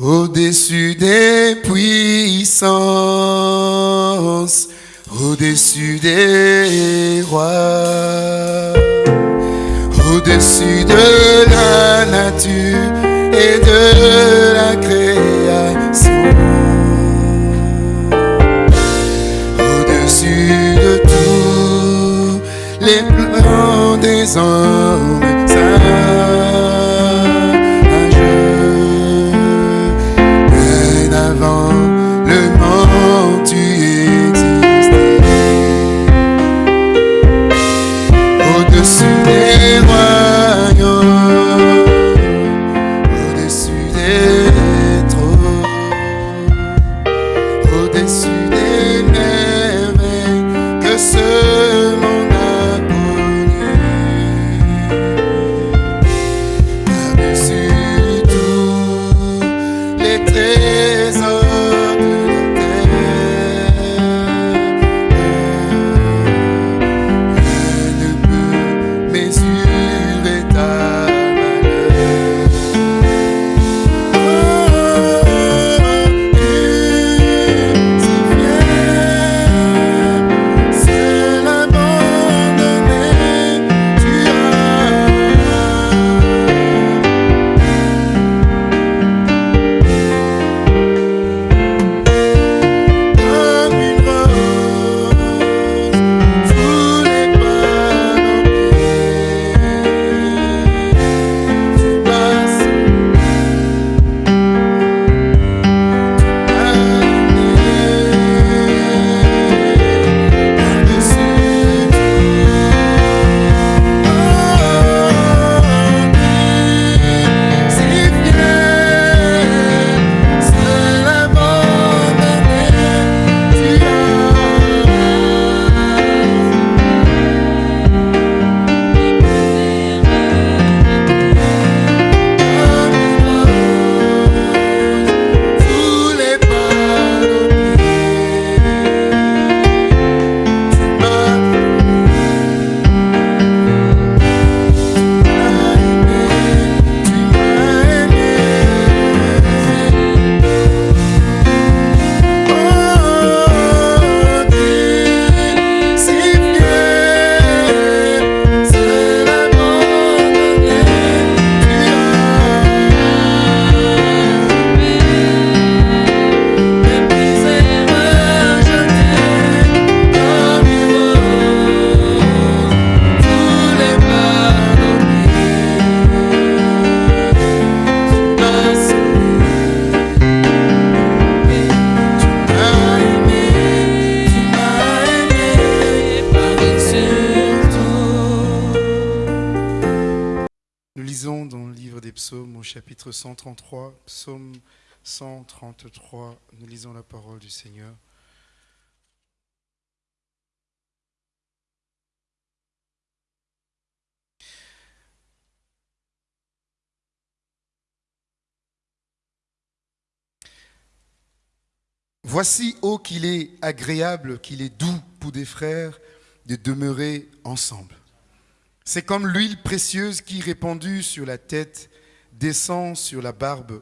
Au-dessus des puissances, au-dessus des rois, au-dessus de la nature et de la création, au-dessus de tous les plans des hommes 133, psaume 133, nous lisons la parole du Seigneur. Voici, ô qu'il est agréable, qu'il est doux pour des frères de demeurer ensemble. C'est comme l'huile précieuse qui, répandue sur la tête, descend sur la barbe,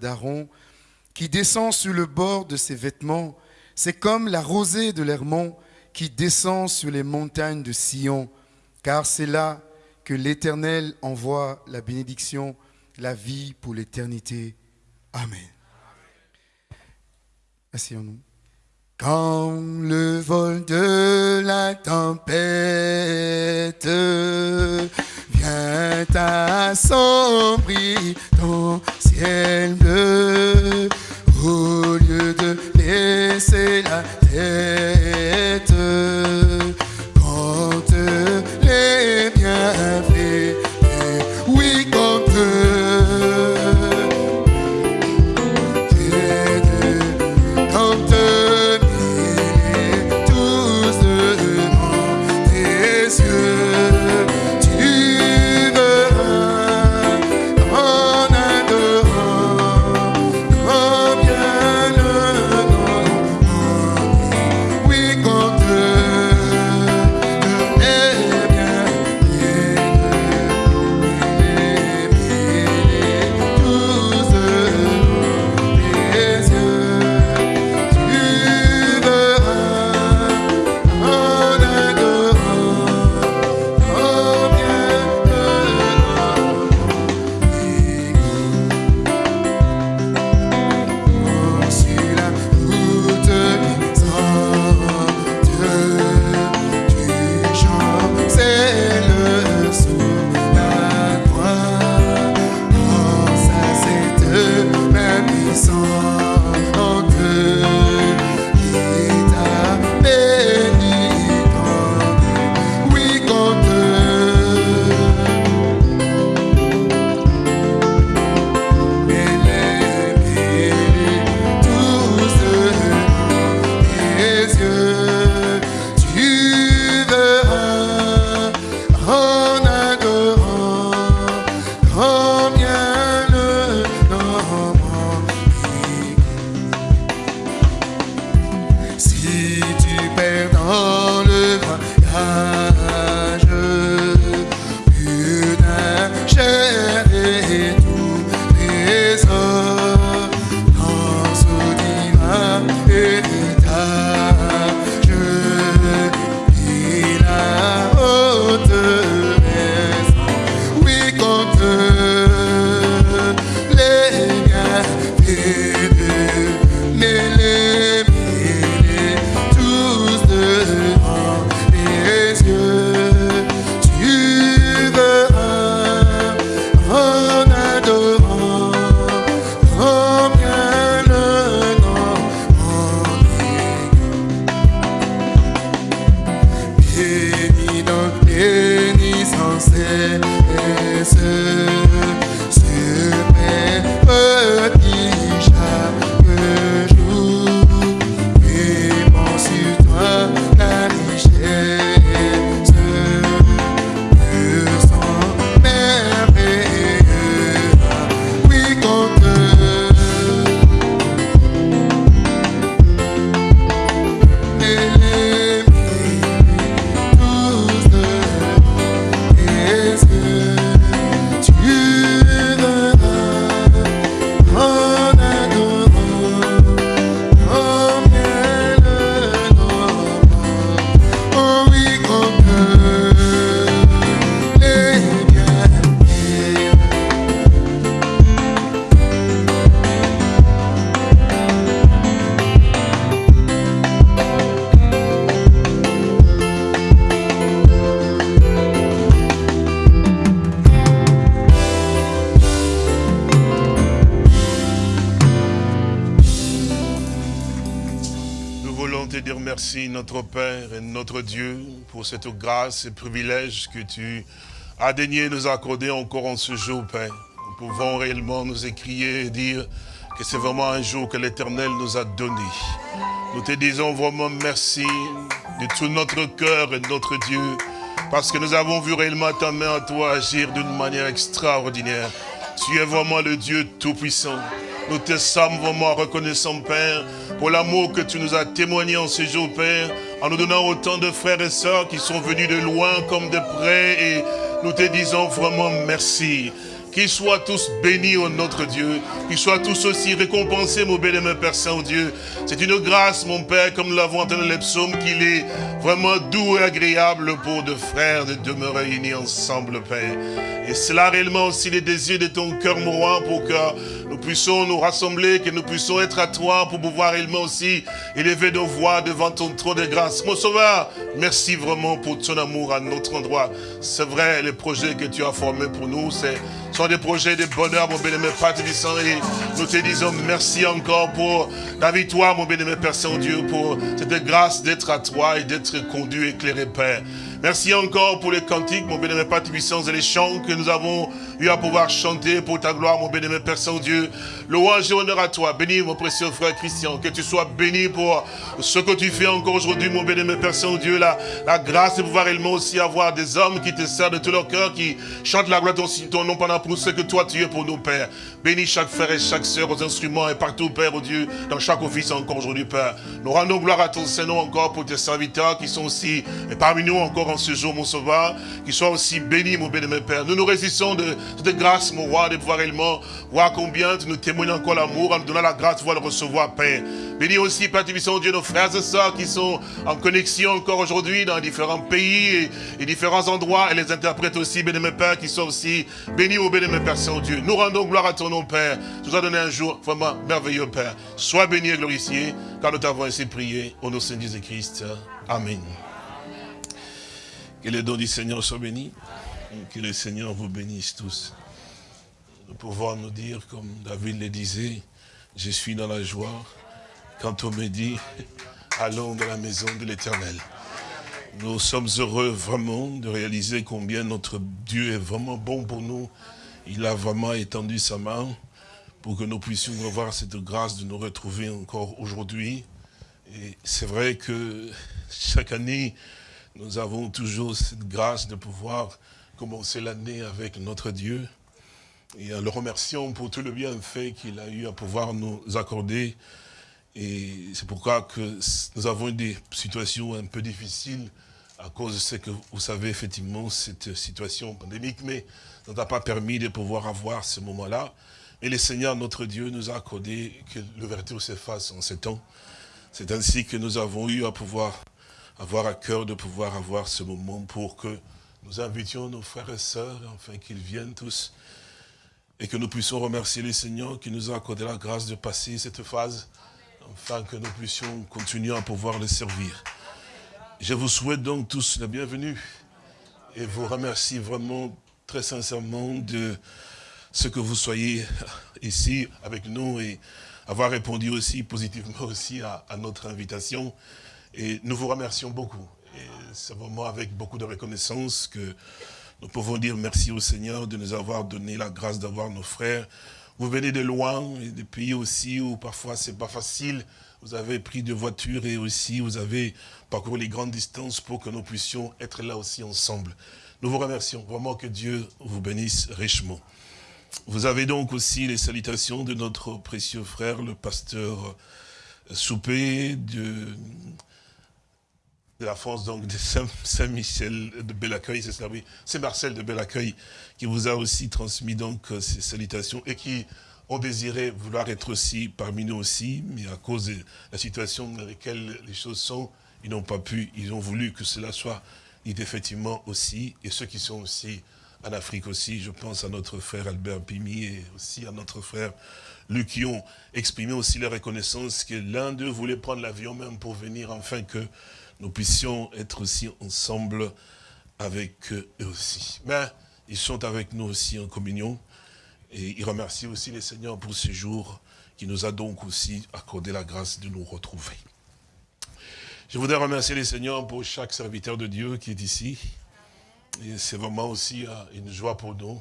d'Aaron, qui descend sur le bord de ses vêtements. C'est comme la rosée de l'Hermon qui descend sur les montagnes de Sion, car c'est là que l'Éternel envoie la bénédiction, la vie pour l'éternité. Amen. Asseyons-nous. Quand le vol de la tempête vient assombrir ton ciel bleu, au lieu de laisser la tête, quand les bienfaits, notre Dieu, pour cette grâce et privilège que tu as daigné nous accorder encore en ce jour, Père. Nous pouvons réellement nous écrier et dire que c'est vraiment un jour que l'Éternel nous a donné. Nous te disons vraiment merci de tout notre cœur et de notre Dieu, parce que nous avons vu réellement ta main à toi agir d'une manière extraordinaire. Tu es vraiment le Dieu Tout-Puissant. Nous te sommes vraiment reconnaissants, Père, pour l'amour que tu nous as témoigné en ce jour, Père, en nous donnant autant de frères et sœurs qui sont venus de loin comme de près, et nous te disons vraiment merci. Qu'ils soient tous bénis au notre Dieu, qu'ils soient tous aussi récompensés, mon bien-aimé Père Saint-Dieu. C'est une grâce, mon Père, comme nous l'avons entendu dans les psaumes, qu'il est vraiment doux et agréable pour deux frères de demeurer unis ensemble, Père. Et cela réellement aussi les désirs de ton cœur, mon roi, pour que nous puissions nous rassembler, que nous puissions être à toi pour pouvoir réellement aussi élever nos voix devant ton trône de grâce. Mon sauveur, merci vraiment pour ton amour à notre endroit. C'est vrai, les projets que tu as formés pour nous, c'est sont des projets de bonheur, mon bien-aimé Père Tébissant, et nous te disons merci encore pour ta victoire, mon bien-aimé Père Saint-Dieu, pour cette grâce d'être à toi et d'être conduit, éclairé, Père. Merci encore pour les cantiques, mon bien-aimé Père Tébissant, et les chants que nous avons eu à pouvoir chanter pour ta gloire, mon bien-aimé Père Saint-Dieu. Louange et honneur à toi. Béni, mon précieux frère Christian, que tu sois béni pour ce que tu fais encore aujourd'hui, mon bien-aimé Père Saint-Dieu, la, la grâce de pouvoir réellement aussi avoir des hommes qui te servent de tout leur cœur, qui chantent la gloire de ton, ton nom pendant pour ce que toi tu es pour nous, Père. Bénis chaque frère et chaque sœur aux instruments et partout, Père, au Dieu, dans chaque office encore aujourd'hui, Père. Nous rendons gloire à ton Saint-Nom encore pour tes serviteurs qui sont aussi et parmi nous encore en ce jour, mon Sauveur, qui soient aussi bénis, mon bien-aimé Père. Nous nous résistons de cette grâce, mon roi, de pouvoir réellement voir combien tu nous témoignes encore l'amour en nous donnant la grâce de le recevoir, Père. Bénis aussi, Père Tibissant, Dieu, nos frères et sœurs qui sont en connexion encore aujourd'hui dans différents pays et, différents endroits et les interprètes aussi, bien-aimé Père, qui sont aussi bénis au bien-aimé Père Saint-Dieu. Nous rendons gloire à ton Père. Tu as donné un jour vraiment merveilleux, Père. Sois béni et glorifié, car nous t'avons ainsi prié au nom de Jésus-Christ. Amen. Que les dons du Seigneur soient bénis. Que le Seigneur vous bénisse tous. Nous pouvons nous dire, comme David le disait, je suis dans la joie quand on me dit, allons dans la maison de l'Éternel. Nous sommes heureux vraiment de réaliser combien notre Dieu est vraiment bon pour nous. Il a vraiment étendu sa main pour que nous puissions avoir cette grâce de nous retrouver encore aujourd'hui. Et c'est vrai que chaque année, nous avons toujours cette grâce de pouvoir commencer l'année avec notre Dieu. Et en le remerciant pour tout le bienfait qu'il a eu à pouvoir nous accorder. Et c'est pourquoi que nous avons eu des situations un peu difficiles à cause de ce que vous savez effectivement, cette situation pandémique, ça n'a pas permis de pouvoir avoir ce moment-là. Et le Seigneur, notre Dieu, nous a accordé que l'ouverture s'efface en ce temps. C'est ainsi que nous avons eu à pouvoir avoir à cœur de pouvoir avoir ce moment pour que nous invitions nos frères et sœurs, afin qu'ils viennent tous, et que nous puissions remercier le Seigneur qui nous a accordé la grâce de passer cette phase, afin que nous puissions continuer à pouvoir le servir. Je vous souhaite donc tous la bienvenue, et vous remercie vraiment très sincèrement de ce que vous soyez ici avec nous et avoir répondu aussi positivement aussi à, notre invitation. Et nous vous remercions beaucoup. c'est vraiment avec beaucoup de reconnaissance que nous pouvons dire merci au Seigneur de nous avoir donné la grâce d'avoir nos frères. Vous venez de loin, et des pays aussi où parfois c'est pas facile. Vous avez pris de voitures et aussi vous avez parcouru les grandes distances pour que nous puissions être là aussi ensemble. Nous vous remercions vraiment que Dieu vous bénisse richement. Vous avez donc aussi les salutations de notre précieux frère, le pasteur Soupé de, la France donc de Saint-Michel de Bellaccueil, c'est ça, oui, c'est Marcel de Bellaccueil qui vous a aussi transmis donc euh, ces salutations et qui ont désiré vouloir être aussi parmi nous aussi, mais à cause de la situation dans laquelle les choses sont, ils n'ont pas pu, ils ont voulu que cela soit effectivement aussi, et ceux qui sont aussi en Afrique aussi, je pense à notre frère Albert Pimi et aussi à notre frère Luc qui ont exprimé aussi la reconnaissance que l'un d'eux voulait prendre l'avion même pour venir afin que nous puissions être aussi ensemble avec eux aussi. Mais ils sont avec nous aussi en communion et ils remercient aussi les seigneurs pour ce jour qui nous a donc aussi accordé la grâce de nous retrouver. Je voudrais remercier les seigneurs pour chaque serviteur de Dieu qui est ici. C'est vraiment aussi euh, une joie pour nous.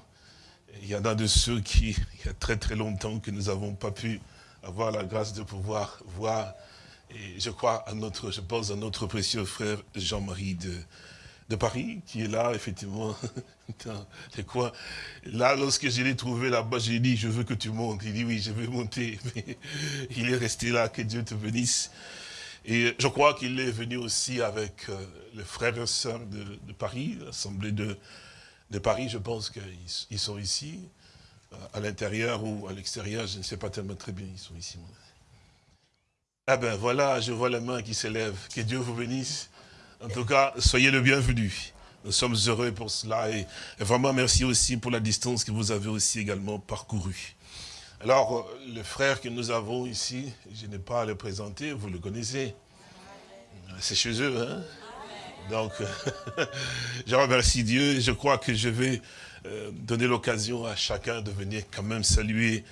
Il y en a de ceux qui, il y a très très longtemps que nous n'avons pas pu avoir la grâce de pouvoir voir. Et je crois à notre, je pense à notre précieux frère Jean-Marie de, de Paris, qui est là, effectivement, dans les. Là, lorsque je l'ai trouvé là-bas, j'ai dit, je veux que tu montes. Il dit, oui, je vais monter. Mais il est resté là, que Dieu te bénisse. Et je crois qu'il est venu aussi avec euh, les frères et sœurs de, Paris, l'Assemblée de, de Paris, je pense qu'ils sont ici, euh, à l'intérieur ou à l'extérieur, je ne sais pas tellement très bien, ils sont ici. Ah ben voilà, je vois la main qui s'élève, que Dieu vous bénisse. En tout cas, soyez le bienvenu. Nous sommes heureux pour cela et, vraiment merci aussi pour la distance que vous avez aussi également parcourue. Alors, euh, le frère que nous avons ici, je n'ai pas à le présenter, vous le connaissez. C'est chez eux, hein. Donc, je remercie Dieu. Et je crois que je vais euh, donner l'occasion à chacun de venir quand même saluer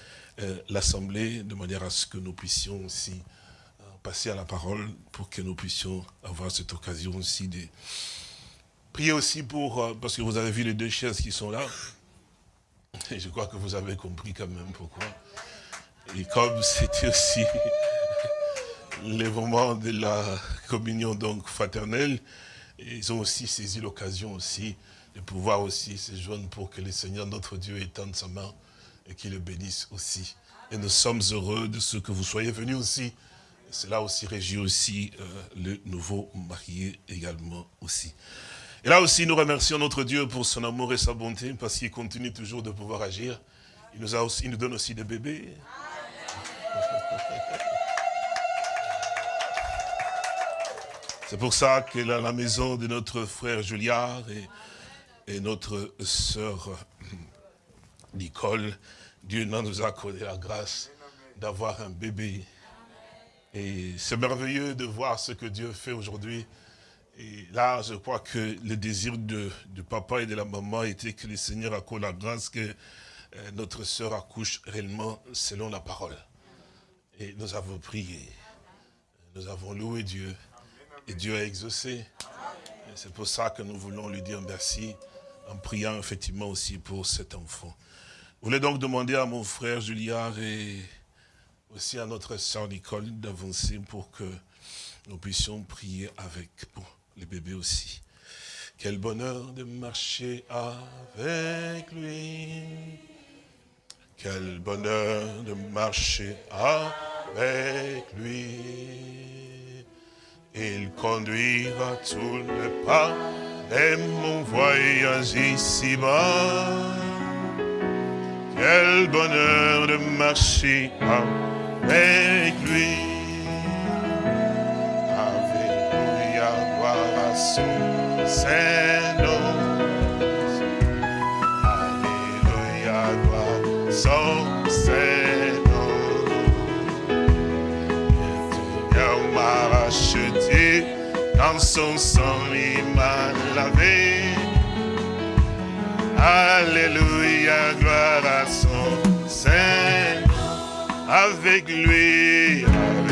euh, l'Assemblée de manière à ce que nous puissions aussi passer à la parole pour que nous puissions avoir cette occasion aussi de prier aussi pour, parce que vous avez vu les deux chaises qui sont là, je crois que vous avez compris quand même pourquoi. Et comme c'était aussi les moments de la communion donc fraternelle, ils ont aussi saisi l'occasion aussi de pouvoir aussi se joindre pour que le Seigneur notre Dieu étende sa main et qu'il le bénisse aussi. Et nous sommes heureux de ce que vous soyez venus aussi. Cela aussi réjouit aussi euh, le nouveau marié également aussi. Et là aussi, nous remercions notre Dieu pour son amour et sa bonté, parce qu'il continue toujours de pouvoir agir. Il nous, a aussi, nous donne aussi des bébés. C'est pour ça que là, la maison de notre frère Juliard et, et notre sœur Nicole, Dieu nous a accordé la grâce d'avoir un bébé. Et c'est merveilleux de voir ce que Dieu fait aujourd'hui et là, je crois que le désir du papa et de la maman était que le Seigneur accorde la grâce que euh, notre sœur accouche réellement selon la parole. Et nous avons prié, nous avons loué Dieu, et Dieu a exaucé. C'est pour ça que nous voulons lui dire merci, en priant effectivement aussi pour cet enfant. Je voulais donc demander à mon frère Juliard et aussi à notre sœur Nicole d'avancer pour que nous puissions prier avec pour les bébés aussi. Quel bonheur de marcher avec lui. Quel bonheur de marcher avec lui. Il conduira tous les pas de mon voyage ici-bas. Quel bonheur de marcher avec lui. Son Saint-Nom. Alléluia, gloire son Saint-Nom. Il m'a racheté, dans son sang il m'a lavé. Alléluia, gloire à son Saint-Nom. Avec lui, avec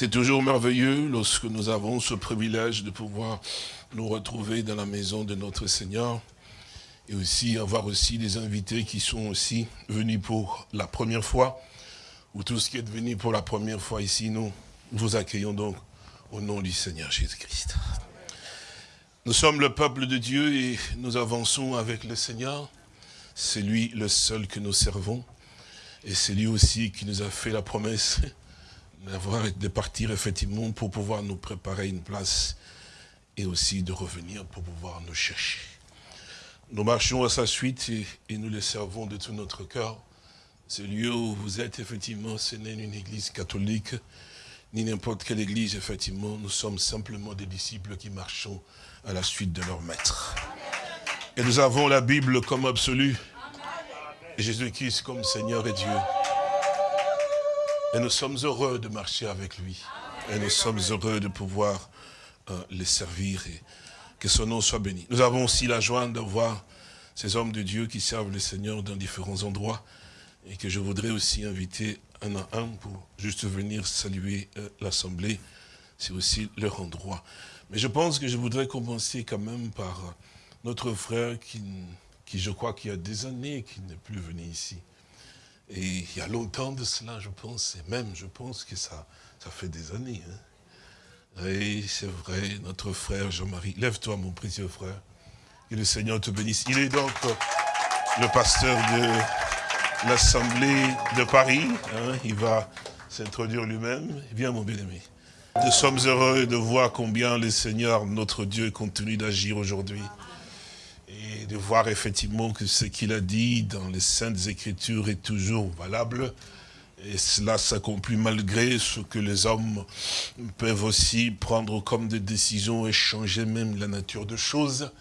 C'est toujours merveilleux lorsque nous avons ce privilège de pouvoir nous retrouver dans la maison de notre Seigneur et aussi avoir aussi des invités qui sont aussi venus pour la première fois, ou tous qui êtes venus pour la première fois ici, nous vous accueillons donc au nom du Seigneur Jésus-Christ. Nous sommes le peuple de Dieu et nous avançons avec le Seigneur. C'est lui le seul que nous servons. Et c'est lui aussi qui nous a fait la promesse de partir effectivement pour pouvoir nous préparer une place et aussi de revenir pour pouvoir nous chercher. Nous marchons à sa suite et, nous le servons de tout notre cœur. Ce lieu où vous êtes, effectivement, ce n'est une église catholique, ni n'importe quelle église, effectivement. Nous sommes simplement des disciples qui marchons à la suite de leur maître. Et nous avons la Bible comme absolue, Jésus-Christ comme Seigneur et Dieu. Et nous sommes heureux de marcher avec lui. Et nous sommes heureux de pouvoir euh, les servir et que son nom soit béni. Nous avons aussi la joie de voir ces hommes de Dieu qui servent le Seigneur dans différents endroits et que je voudrais aussi inviter un à un pour juste venir saluer euh, l'Assemblée. C'est aussi leur endroit. Mais je pense que je voudrais commencer quand même par euh, notre frère qui, qui je crois qu'il y a des années qui n'est plus venu ici. Et il y a longtemps de cela, je pense, et même je pense que ça, ça fait des années. Hein. Oui, c'est vrai, notre frère Jean-Marie. Lève-toi, mon précieux frère. Que le Seigneur te bénisse. Il est donc le pasteur de l'Assemblée de Paris. Hein. il va s'introduire lui-même. Viens, mon bien-aimé. Nous sommes heureux de voir combien le Seigneur, notre Dieu, continue d'agir aujourd'hui. De voir effectivement que ce qu'il a dit dans les Saintes Écritures est toujours valable. Et cela s'accomplit malgré ce que les hommes peuvent aussi prendre comme des décisions et changer même la nature de choses.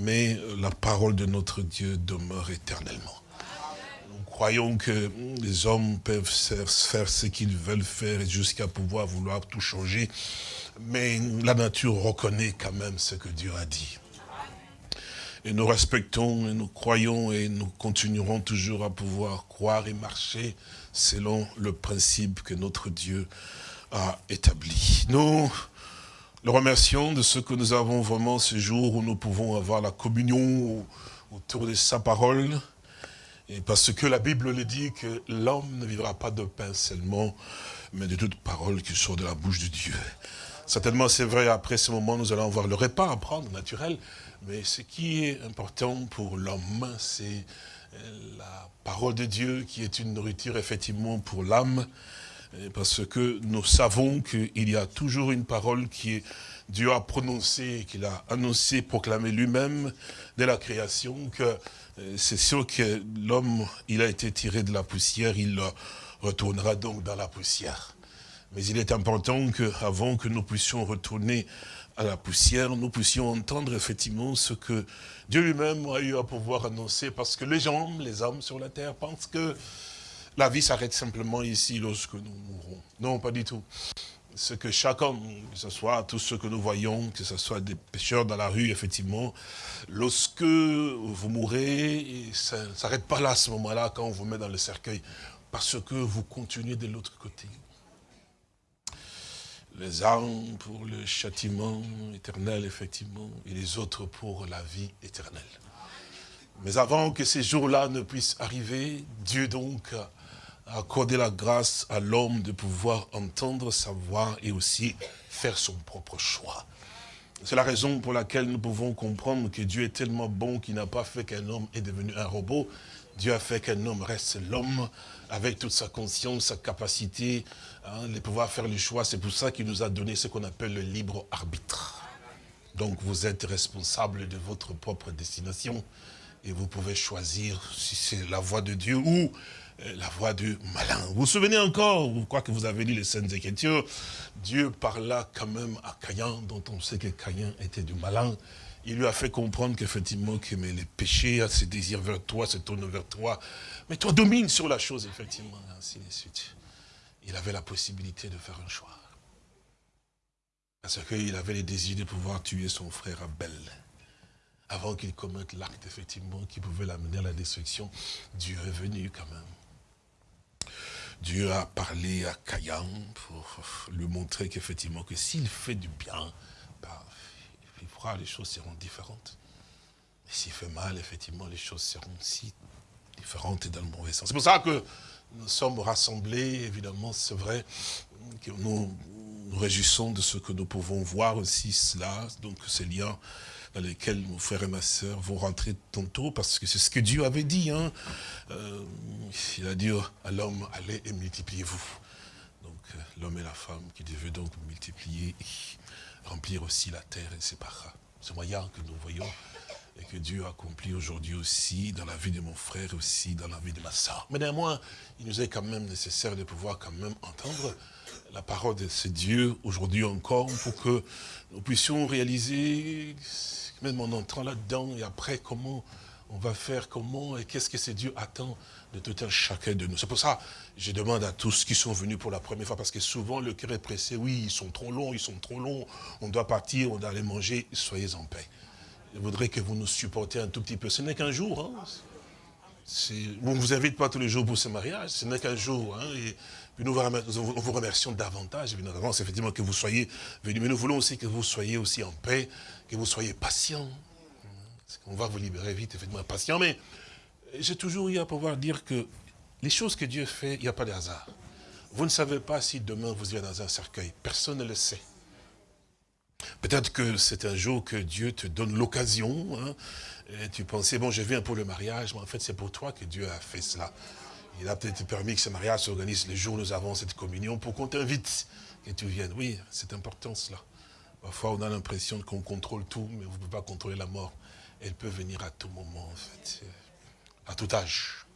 Mais la parole de notre Dieu demeure éternellement. Nous croyons que les hommes peuvent faire ce qu'ils veulent faire jusqu'à pouvoir vouloir tout changer. Mais la nature reconnaît quand même ce que Dieu a dit. Et nous respectons et nous croyons et nous continuerons toujours à pouvoir croire et marcher selon le principe que notre Dieu a établi. Nous le remercions de ce que nous avons vraiment ce jour où nous pouvons avoir la communion autour de sa parole. Et parce que la Bible le dit que l'homme ne vivra pas de pain seulement, mais de toute parole qui sort de la bouche de Dieu. Certainement, c'est vrai, après ce moment, nous allons avoir le repas à prendre, naturel. Mais ce qui est important pour l'homme, c'est la parole de Dieu qui est une nourriture effectivement pour l'âme, parce que nous savons qu'il y a toujours une parole qui Dieu a prononcée, qu'il a annoncé, proclamé lui-même dès la création, que euh, c'est sûr que l'homme, il a été tiré de la poussière, il retournera donc dans la poussière. Mais il est important qu'avant que nous puissions retourner à la poussière, nous puissions entendre effectivement ce que Dieu lui-même a eu à pouvoir annoncer, parce que les gens, les hommes sur la terre pensent que la vie s'arrête simplement ici lorsque nous mourrons. Non, pas du tout. Ce que chacun, que ce soit tous ceux que nous voyons, que ce soit des pêcheurs dans la rue, effectivement, lorsque vous mourrez, ça ne s'arrête pas là à ce moment-là quand on vous met dans le cercueil, parce que vous continuez de l'autre côté les uns pour le châtiment éternel, effectivement, et les autres pour la vie éternelle. Mais avant que ces jours-là ne puissent arriver, Dieu donc a accordé la grâce à l'homme de pouvoir entendre sa voix et aussi faire son propre choix. C'est la raison pour laquelle nous pouvons comprendre que Dieu est tellement bon qu'il n'a pas fait qu'un homme est devenu un robot. Dieu a fait qu'un homme reste l'homme avec toute sa conscience, sa capacité, hein, de pouvoir faire le choix. C'est pour ça qu'il nous a donné ce qu'on appelle le libre arbitre. Donc vous êtes responsable de votre propre destination et vous pouvez choisir si c'est la voie de Dieu ou euh, la voie du malin. Vous vous souvenez encore, je crois que vous avez lu les Saintes Écritures, Dieu parla quand même à Caïn, dont on sait que Caïn était du malin, il lui a fait comprendre qu'effectivement, que mais les péchés, a ses désirs vers toi, se tournent vers toi. Mais toi, domine sur la chose, effectivement, ainsi de suite. Il avait la possibilité de faire un choix. Parce qu'il avait les désirs de pouvoir tuer son frère Abel. Avant qu'il commette l'acte, effectivement, qui pouvait l'amener à la destruction. Dieu est venu quand même. Dieu a parlé à Caïn pour lui montrer qu'effectivement, que s'il fait du bien, bah, il fera, les choses seront différentes. Et s'il fait mal, effectivement, les choses seront si différentes et dans le mauvais sens. C'est pour ça que nous sommes rassemblés, évidemment, c'est vrai, que nous nous réjouissons de ce que nous pouvons voir aussi cela, donc ces liens dans lesquels mon frère et ma sœur vont rentrer tantôt, parce que c'est ce que Dieu avait dit. Hein. Euh, il a dit à l'homme, allez et multipliez-vous. Donc euh, l'homme et la femme qui devaient donc multiplier remplir aussi la terre, et c'est par ce moyen que nous voyons et que Dieu accomplit aujourd'hui aussi dans la vie de mon frère aussi dans la vie de ma soeur. Mais néanmoins, il nous est quand même nécessaire de pouvoir quand même entendre la parole de ce Dieu aujourd'hui encore pour que nous puissions réaliser, même en entrant là-dedans et après, comment on va faire, comment et qu'est-ce que ce Dieu attend de tout un chacun de nous. C'est pour ça je demande à tous qui sont venus pour la première fois, parce que souvent le cœur est pressé, oui, ils sont trop longs, ils sont trop longs, on doit partir, on doit aller manger, soyez en paix. Je voudrais que vous nous supportiez un tout petit peu. Ce n'est qu'un jour. Hein. On ne vous invite pas tous les jours pour ce mariage, ce n'est qu'un jour. Hein. Et nous vous remercions davantage, évidemment, effectivement, que vous soyez venus. Mais nous voulons aussi que vous soyez aussi en paix, que vous soyez patient. On va vous libérer vite, effectivement, patient. Mais j'ai toujours eu à pouvoir dire que les choses que Dieu fait, il n'y a pas de hasard. Vous ne savez pas si demain vous irez dans un cercueil. Personne ne le sait. Peut-être que c'est un jour que Dieu te donne l'occasion. Hein, et tu pensais, bon, je viens pour le mariage, mais en fait, c'est pour toi que Dieu a fait cela. Il a peut-être permis que ce mariage s'organise le jour où nous avons cette communion pour qu'on t'invite, que tu viennes. Oui, c'est important cela. Parfois, on a l'impression qu'on contrôle tout, mais vous ne pouvez pas contrôler la mort. Elle peut venir à tout moment, en fait, à tout âge.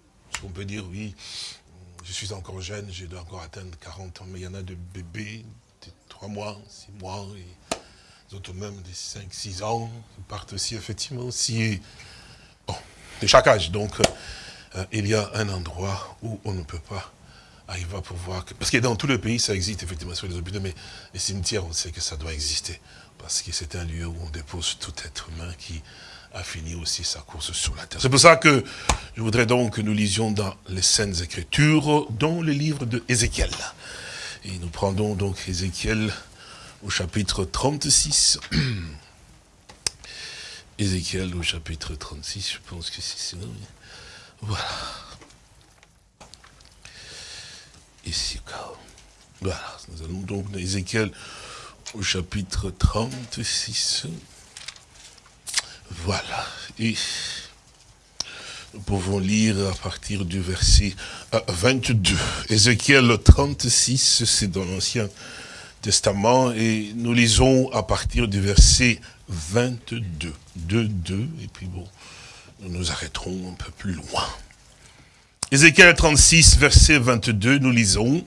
On peut dire, oui, je suis encore jeune, je dois encore atteindre 40 ans, mais il y en a de bébés de 3 mois, 6 mois, et d'autres même de 5, 6 ans, qui partent aussi, effectivement, aussi, bon, de chaque âge. Donc, euh, il y a un endroit où on ne peut pas arriver à pouvoir... Parce que dans tout le pays, ça existe effectivement sur les hôpitaux, mais les cimetières, on sait que ça doit exister. Parce que c'est un lieu où on dépose tout être humain qui a fini aussi sa course sur la terre. C'est pour ça que je voudrais donc que nous lisions dans les Saintes Écritures, dans le livre de. Et nous prendrons donc Ézéchiel au chapitre 36. Ézéchiel au chapitre 36, je pense que c'est sinon. Voilà. Ici, voilà. Nous allons donc Ézéchiel au chapitre 36. Voilà. Et nous pouvons lire à partir du verset 22. Ézéchiel 36, c'est dans l'Ancien Testament, et nous lisons à partir du verset 22. 2, 2, et puis bon, nous nous arrêterons un peu plus loin. Ézéchiel 36, verset 22, nous lisons,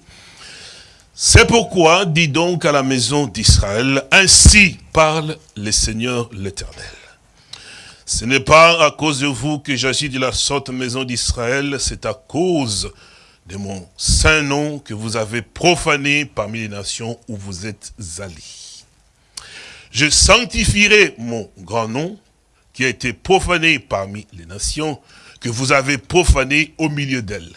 C'est pourquoi, dit donc à la maison d'Israël, ainsi parle le Seigneur l'Éternel. Ce n'est pas à cause de vous que j'agis de la sorte maison d'Israël, c'est à cause de mon saint nom que vous avez profané parmi les nations où vous êtes allés. Je sanctifierai mon grand nom, qui a été profané parmi les nations, que vous avez profané au milieu d'elles.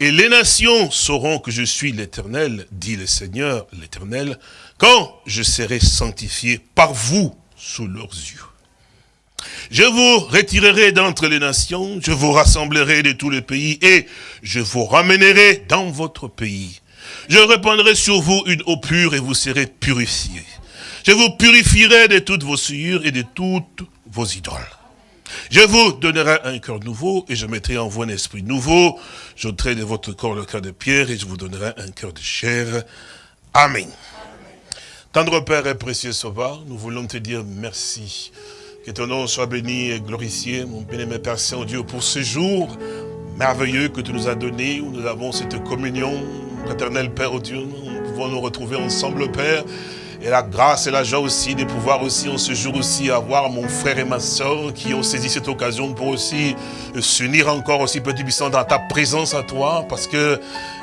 Et les nations sauront que je suis l'Éternel, dit le Seigneur l'Éternel, quand je serai sanctifié par vous sous leurs yeux. Je vous retirerai d'entre les nations, je vous rassemblerai de tous les pays, et je vous ramènerai dans votre pays. Je répandrai sur vous une eau pure, et vous serez purifiés. Je vous purifierai de toutes vos souillures et de toutes vos idoles. Je vous donnerai un cœur nouveau, et je mettrai en vous un esprit nouveau. J'ôterai de votre corps le cœur de pierre, et je vous donnerai un cœur de chair. Amen. Tendre Père et précieux Sauveur, nous voulons te dire merci que ton nom soit béni et glorifié, mon bien-aimé Père Saint-Dieu, pour ce jour merveilleux que tu nous as donné, où nous avons cette communion, éternel Père oh Dieu, nous pouvons nous retrouver ensemble, Père, et la grâce et la joie aussi de pouvoir aussi en ce jour aussi avoir mon frère et ma soeur qui ont saisi cette occasion pour aussi s'unir encore aussi petit puissant dans ta présence à toi parce que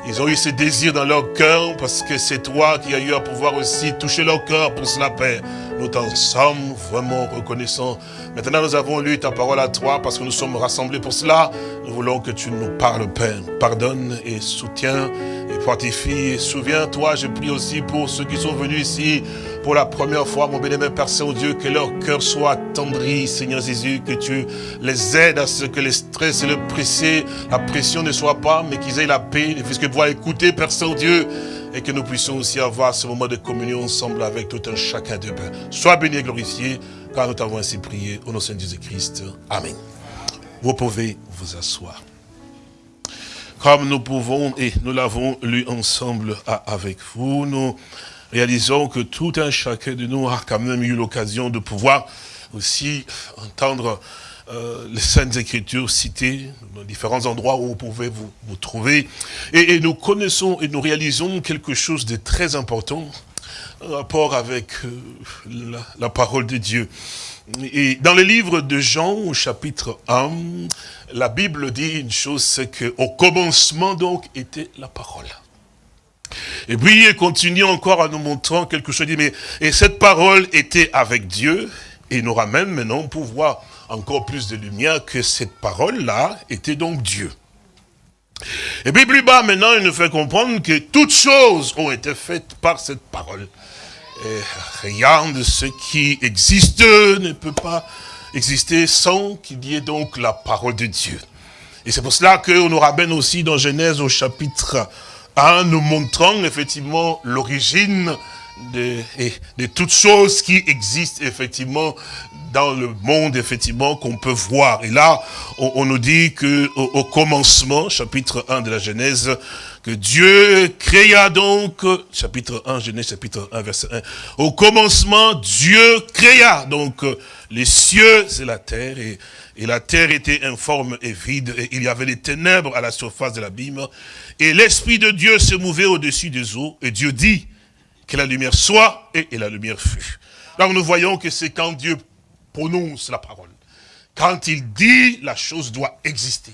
ils ont eu ce désir dans leur cœur parce que c'est toi qui as eu à pouvoir aussi toucher leur cœur pour cela Père. Nous t'en sommes vraiment reconnaissants. Maintenant nous avons lu ta parole à toi parce que nous sommes rassemblés pour cela. Nous voulons que tu nous parles Père. Pardonne et soutiens et fortifie. Et souviens-toi, je prie aussi pour ceux qui sont venus ici pour la première fois, mon bénémoine Père Saint-Dieu, que leur cœur soit attendri, Seigneur Jésus, que tu les aides à ce que le stress et le pressé, la pression ne soient pas, mais qu'ils aient la paix, puisque pouvoir écouter, Père Saint-Dieu, et que nous puissions aussi avoir ce moment de communion ensemble avec tout un chacun de pain. Sois béni et glorifié, car nous t'avons ainsi prié au nom de Jésus-Christ. Amen. Vous pouvez vous asseoir comme nous pouvons, et nous l'avons lu ensemble avec vous, nous réalisons que tout un chacun de nous a quand même eu l'occasion de pouvoir aussi entendre euh, les Saintes Écritures citées dans différents endroits où vous pouvez vous, vous trouver. Et, nous connaissons et nous réalisons quelque chose de très important en rapport avec euh, la, la parole de Dieu. Et dans le livre de Jean, au chapitre 1, la Bible dit une chose, c'est qu'au commencement donc était la parole. Et puis il continue encore en nous montrant quelque chose, il dit, mais et cette parole était avec Dieu, et il nous ramène maintenant pour voir encore plus de lumière que cette parole-là était donc Dieu. Et puis plus bas maintenant, il nous fait comprendre que toutes choses ont été faites par cette parole. Et rien de ce qui existe ne peut pas exister sans qu'il y ait donc la parole de Dieu. Et c'est pour cela qu'on nous ramène aussi dans Genèse au chapitre 1, nous montrant effectivement l'origine de, de, toutes choses qui existent effectivement dans le monde, effectivement, qu'on peut voir. Et là, on, nous dit que au, commencement, chapitre 1 de la Genèse, que Dieu créa donc, chapitre 1, Genèse chapitre 1, verset 1, au commencement, Dieu créa donc les cieux et la terre, et, et la terre était informe et vide, et il y avait des ténèbres à la surface de l'abîme, et l'Esprit de Dieu se mouvait au-dessus des eaux, et Dieu dit que la lumière soit, et, et la lumière fut. Donc nous voyons que c'est quand Dieu prononce la parole. Quand il dit, la chose doit exister.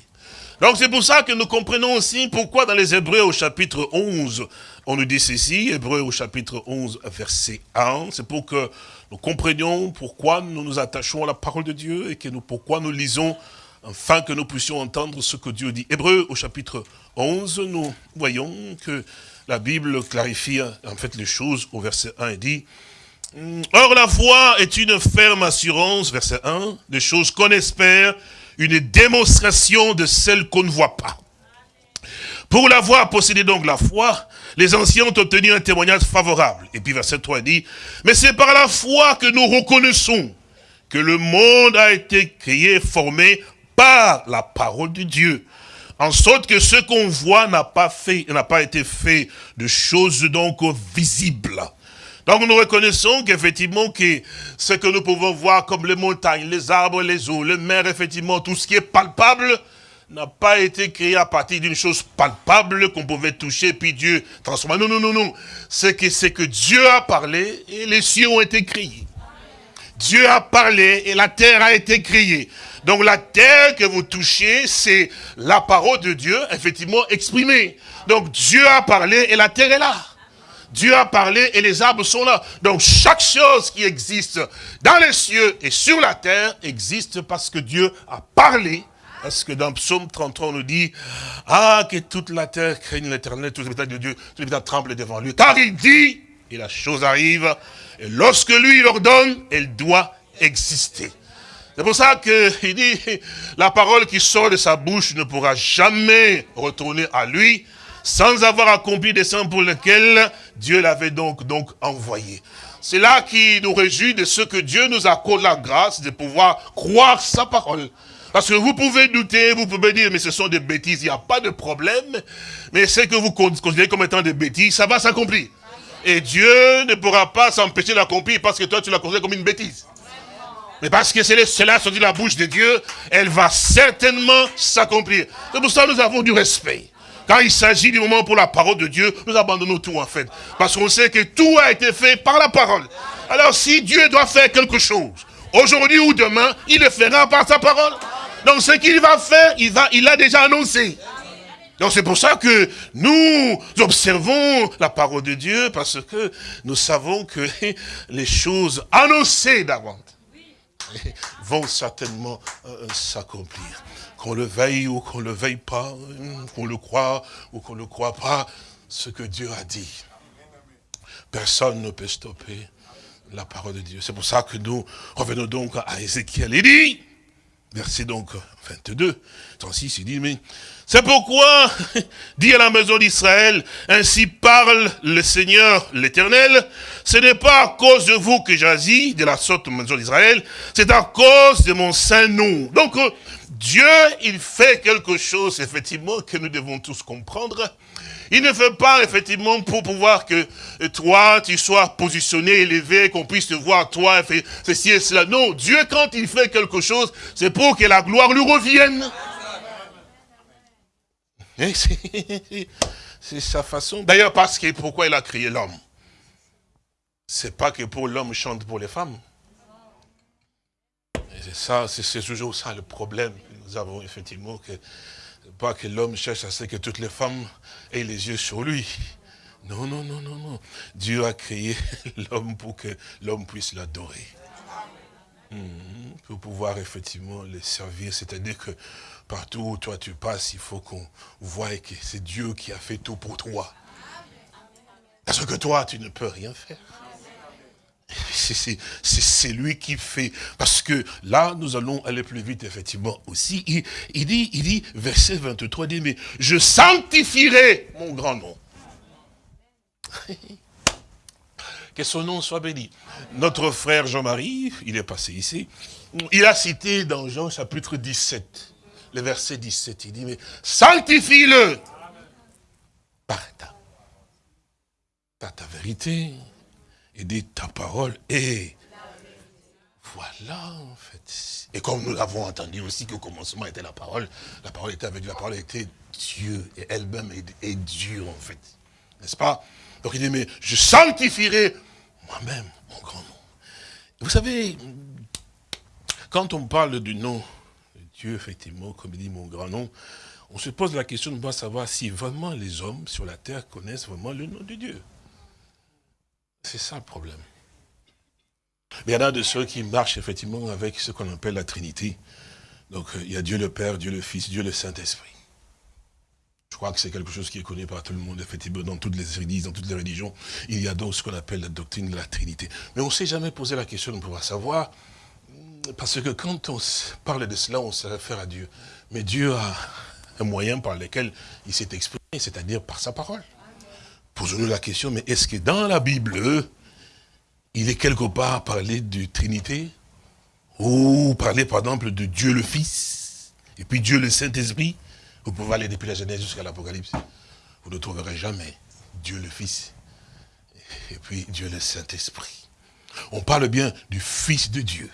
Donc c'est pour ça que nous comprenons aussi pourquoi dans les Hébreux au chapitre 11, on nous dit ceci, Hébreux au chapitre 11, verset 1, c'est pour que nous comprenions pourquoi nous nous attachons à la parole de Dieu et que nous, pourquoi nous lisons afin que nous puissions entendre ce que Dieu dit. Hébreux au chapitre 11, nous voyons que la Bible clarifie en fait les choses au verset 1 et dit Or la foi est une ferme assurance, verset 1, des choses qu'on espère, une démonstration de celles qu'on ne voit pas. Pour l'avoir possédé donc la foi, les anciens ont obtenu un témoignage favorable. Et puis verset 3 dit, mais c'est par la foi que nous reconnaissons que le monde a été créé, formé par la parole de Dieu. En sorte que ce qu'on voit n'a pas fait, n'a pas été fait de choses donc visibles. Donc nous reconnaissons qu'effectivement, que ce que nous pouvons voir comme les montagnes, les arbres, les eaux, les mers, effectivement, tout ce qui est palpable, n'a pas été créé à partir d'une chose palpable qu'on pouvait toucher, puis Dieu transformer. Non, non, non, non. C'est que, c'est que Dieu a parlé et les cieux ont été créés. Dieu a parlé et la terre a été créée. Donc la terre que vous touchez, c'est la parole de Dieu, effectivement, exprimée. Donc Dieu a parlé et la terre est là. Dieu a parlé et les arbres sont là. Donc chaque chose qui existe dans les cieux et sur la terre existe parce que Dieu a parlé. Parce que dans Psaume 33, on nous dit, ah, que toute la terre craigne l'éternel, tous les habitants de Dieu, tous les habitants tremblent devant lui. Car il dit, et la chose arrive, et lorsque lui il ordonne, elle doit exister. C'est pour ça qu'il dit, la parole qui sort de sa bouche ne pourra jamais retourner à lui, sans avoir accompli des saints pour lesquels Dieu l'avait donc, donc envoyé. C'est là qui nous réjouit de ce que Dieu nous accorde la grâce de pouvoir croire sa parole. Parce que vous pouvez douter, vous pouvez dire, mais ce sont des bêtises, il n'y a pas de problème. Mais ce que vous considérez comme étant des bêtises, ça va s'accomplir. Et Dieu ne pourra pas s'empêcher d'accomplir parce que toi, tu l'as considéré comme une bêtise. Mais parce que cela sorti de la bouche de Dieu, elle va certainement s'accomplir. C'est pour ça que nous avons du respect. Quand il s'agit du moment pour la parole de Dieu, nous abandonnons tout en fait. Parce qu'on sait que tout a été fait par la parole. Alors si Dieu doit faire quelque chose, aujourd'hui ou demain, il le fera par sa parole. Donc ce qu'il va faire, il, va, il a déjà annoncé. Donc c'est pour ça que nous observons la parole de Dieu, parce que nous savons que les choses annoncées d'avant vont certainement euh, s'accomplir. Qu'on le veille ou qu'on ne le veille pas, qu'on le croit ou qu'on ne le croit pas, ce que Dieu a dit. Personne ne peut stopper la parole de Dieu. C'est pour ça que nous revenons donc à Ézéchiel. Il dit, verset donc 22, 36, il dit, mais c'est pourquoi, dit à la maison d'Israël, ainsi parle le Seigneur l'Éternel, ce n'est pas à cause de vous que j'agis, de la sorte maison d'Israël, c'est à cause de mon saint nom. Donc, euh, Dieu, il fait quelque chose, effectivement, que nous devons tous comprendre. Il ne fait pas, effectivement, pour pouvoir que toi, tu sois positionné, élevé, qu'on puisse te voir, toi, ceci et cela. Non, Dieu, quand il fait quelque chose, c'est pour que la gloire lui revienne. C'est sa façon. D'ailleurs, parce que pourquoi il a créé l'homme? C'est pas que pour l'homme chante pour les femmes. Ça, c'est toujours ça le problème que nous avons effectivement, que pas que l'homme cherche à ce que toutes les femmes aient les yeux sur lui. Non, non, non, non, non. Dieu a créé l'homme pour que l'homme puisse l'adorer. Mhm. pour pouvoir effectivement le servir. C'est-à-dire que partout où toi tu passes, il faut qu'on voie que c'est Dieu qui a fait tout pour toi. Parce que toi, tu ne peux rien faire. C'est lui qui fait. Parce que là, nous allons aller plus vite, effectivement, aussi. Il, dit, il dit, verset 23, il dit, mais je sanctifierai mon grand nom. que son nom soit béni. Notre frère Jean-Marie, il est passé ici, il a cité dans Jean chapitre 17, le verset 17, il dit, mais sanctifie-le par ta, par ta vérité, et dit ta parole et voilà en fait. Et comme nous l'avons entendu aussi qu'au commencement était la parole, la parole était avec la parole était Dieu et elle-même est, Dieu en fait. N'est-ce pas? Donc il dit mais je sanctifierai moi-même, mon grand nom. Vous savez, quand on parle du nom de Dieu, effectivement, comme il dit mon grand nom, on se pose la question de savoir si vraiment les hommes sur la terre connaissent vraiment le nom de Dieu. C'est ça le problème. Il y en a de ceux qui marchent effectivement avec ce qu'on appelle la Trinité. Donc euh, il y a Dieu le Père, Dieu le Fils, Dieu le Saint-Esprit. Je crois que c'est quelque chose qui est connu par tout le monde, effectivement, dans toutes les églises, dans toutes les religions. Il y a donc ce qu'on appelle la doctrine de la Trinité. Mais on ne s'est jamais posé la question de pouvoir savoir, parce que quand on parle de cela, on se réfère à Dieu. Mais Dieu a un moyen par lequel il s'est exprimé, c'est-à-dire par sa parole. Posons-nous la question, mais est-ce que dans la Bible, il est quelque part parlé de Trinité? Ou parler, par exemple, de Dieu le Fils, et puis Dieu le Saint-Esprit? Vous pouvez aller depuis la Genèse jusqu'à l'Apocalypse. Vous ne trouverez jamais Dieu le Fils et puis Dieu le Saint-Esprit. On parle bien du Fils de Dieu.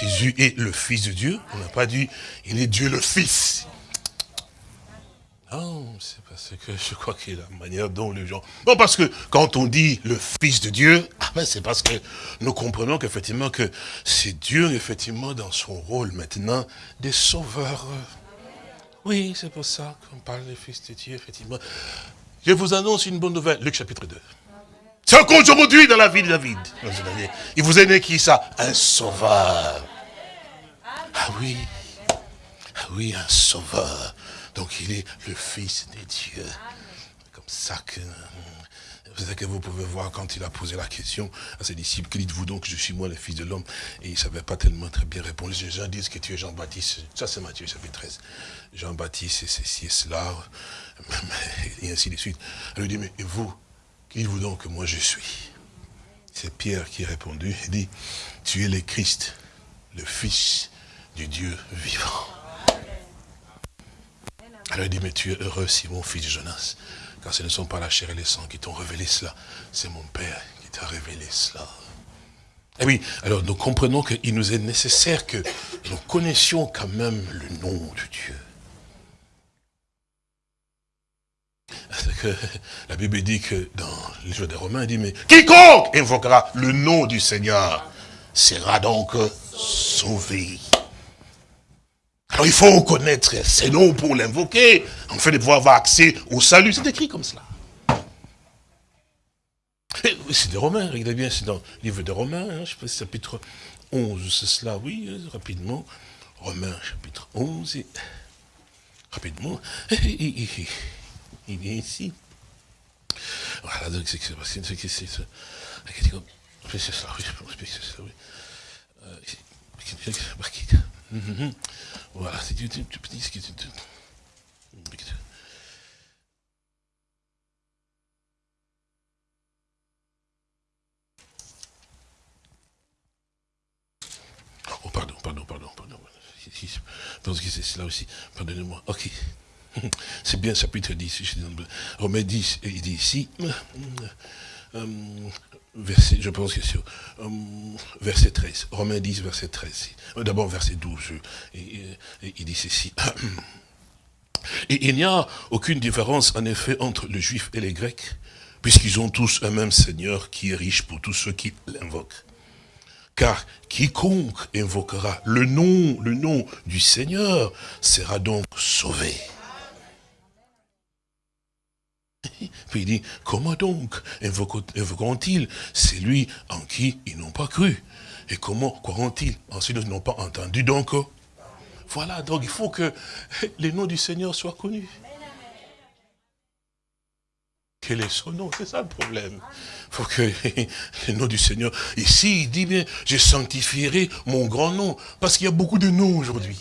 Jésus est le Fils de Dieu. On n'a pas dit, il est Dieu le Fils. Non, c'est parce que je crois que la manière dont les gens... Non, parce que quand on dit le Fils de Dieu, ah ben c'est parce que nous comprenons qu'effectivement que c'est Dieu, effectivement, dans son rôle maintenant, des sauveurs. Oui, c'est pour ça qu'on parle du Fils de Dieu, effectivement. Je vous annonce une bonne nouvelle, Luc chapitre 2. C'est qu'aujourd'hui, dans la vie de David, il vous est né qui ça Un sauveur. Ah oui, ah oui, un sauveur. Donc il est le Fils de Dieu. Comme ça que c'est que vous pouvez voir quand il a posé la question à ses disciples, que dites-vous donc, je suis moi le fils de l'homme? Et il ne savait pas tellement très bien répondre. Les gens disent que tu es Jean-Baptiste. Ça c'est Matthieu chapitre 13. Jean-Baptiste, c'est ceci et cela, et ainsi de suite. Elle lui dit, mais vous, qui dites-vous donc que moi je suis? C'est Pierre qui a répondu, il dit, tu es le Christ, le Fils du Dieu vivant. Elle lui dit, mais tu es heureux, Simon, fils de Jonas, car ce ne sont pas la chair et le sang qui t'ont révélé cela, c'est mon Père qui t'a révélé cela. Eh oui, alors nous comprenons qu'il nous est nécessaire que nous connaissions quand même le nom de Dieu. que la Bible dit que dans le livre des Romains, il dit, mais quiconque invoquera le nom du Seigneur sera donc sauvé. Alors il faut connaître ces noms pour l'invoquer, en fait de pouvoir avoir accès au salut. C'est écrit comme cela. C'est des Romains, regardez bien, c'est dans le livre des Romains, hein, je si chapitre 11, c'est cela, oui, euh, rapidement. Romains, chapitre 11, et, rapidement, il, est ici. Voilà, donc c'est c'est c'est c'est c'est ça, oui, c'est ça, oui. Voilà, c'est du petit, Oh, pardon, pardon, pardon, pardon. Pense que c'est cela aussi. Pardonnez-moi. Ok. C'est bien chapitre 10. Romains 10, il dit ici. Euh, verset, je pense que c'est euh, verset 13. Romains 10, verset 13. Euh, d'abord, verset 12. il dit ceci. Et il n'y a aucune différence, en effet, entre les Juifs et les Grecs, puisqu'ils ont tous un même Seigneur qui est riche pour tous ceux qui l'invoquent. Car quiconque invoquera le nom, le nom du Seigneur sera donc sauvé. Puis il dit, comment donc invoqueront-ils celui en qui ils n'ont pas cru? Et comment croiront-ils en celui qu'ils n'ont pas entendu? Donc Voilà, donc il faut que les noms du Seigneur soient connus. Quel est son nom? C'est ça le problème. Il faut que le nom du Seigneur... Ici, il dit bien, je sanctifierai mon grand nom. Parce qu'il y a beaucoup de noms aujourd'hui.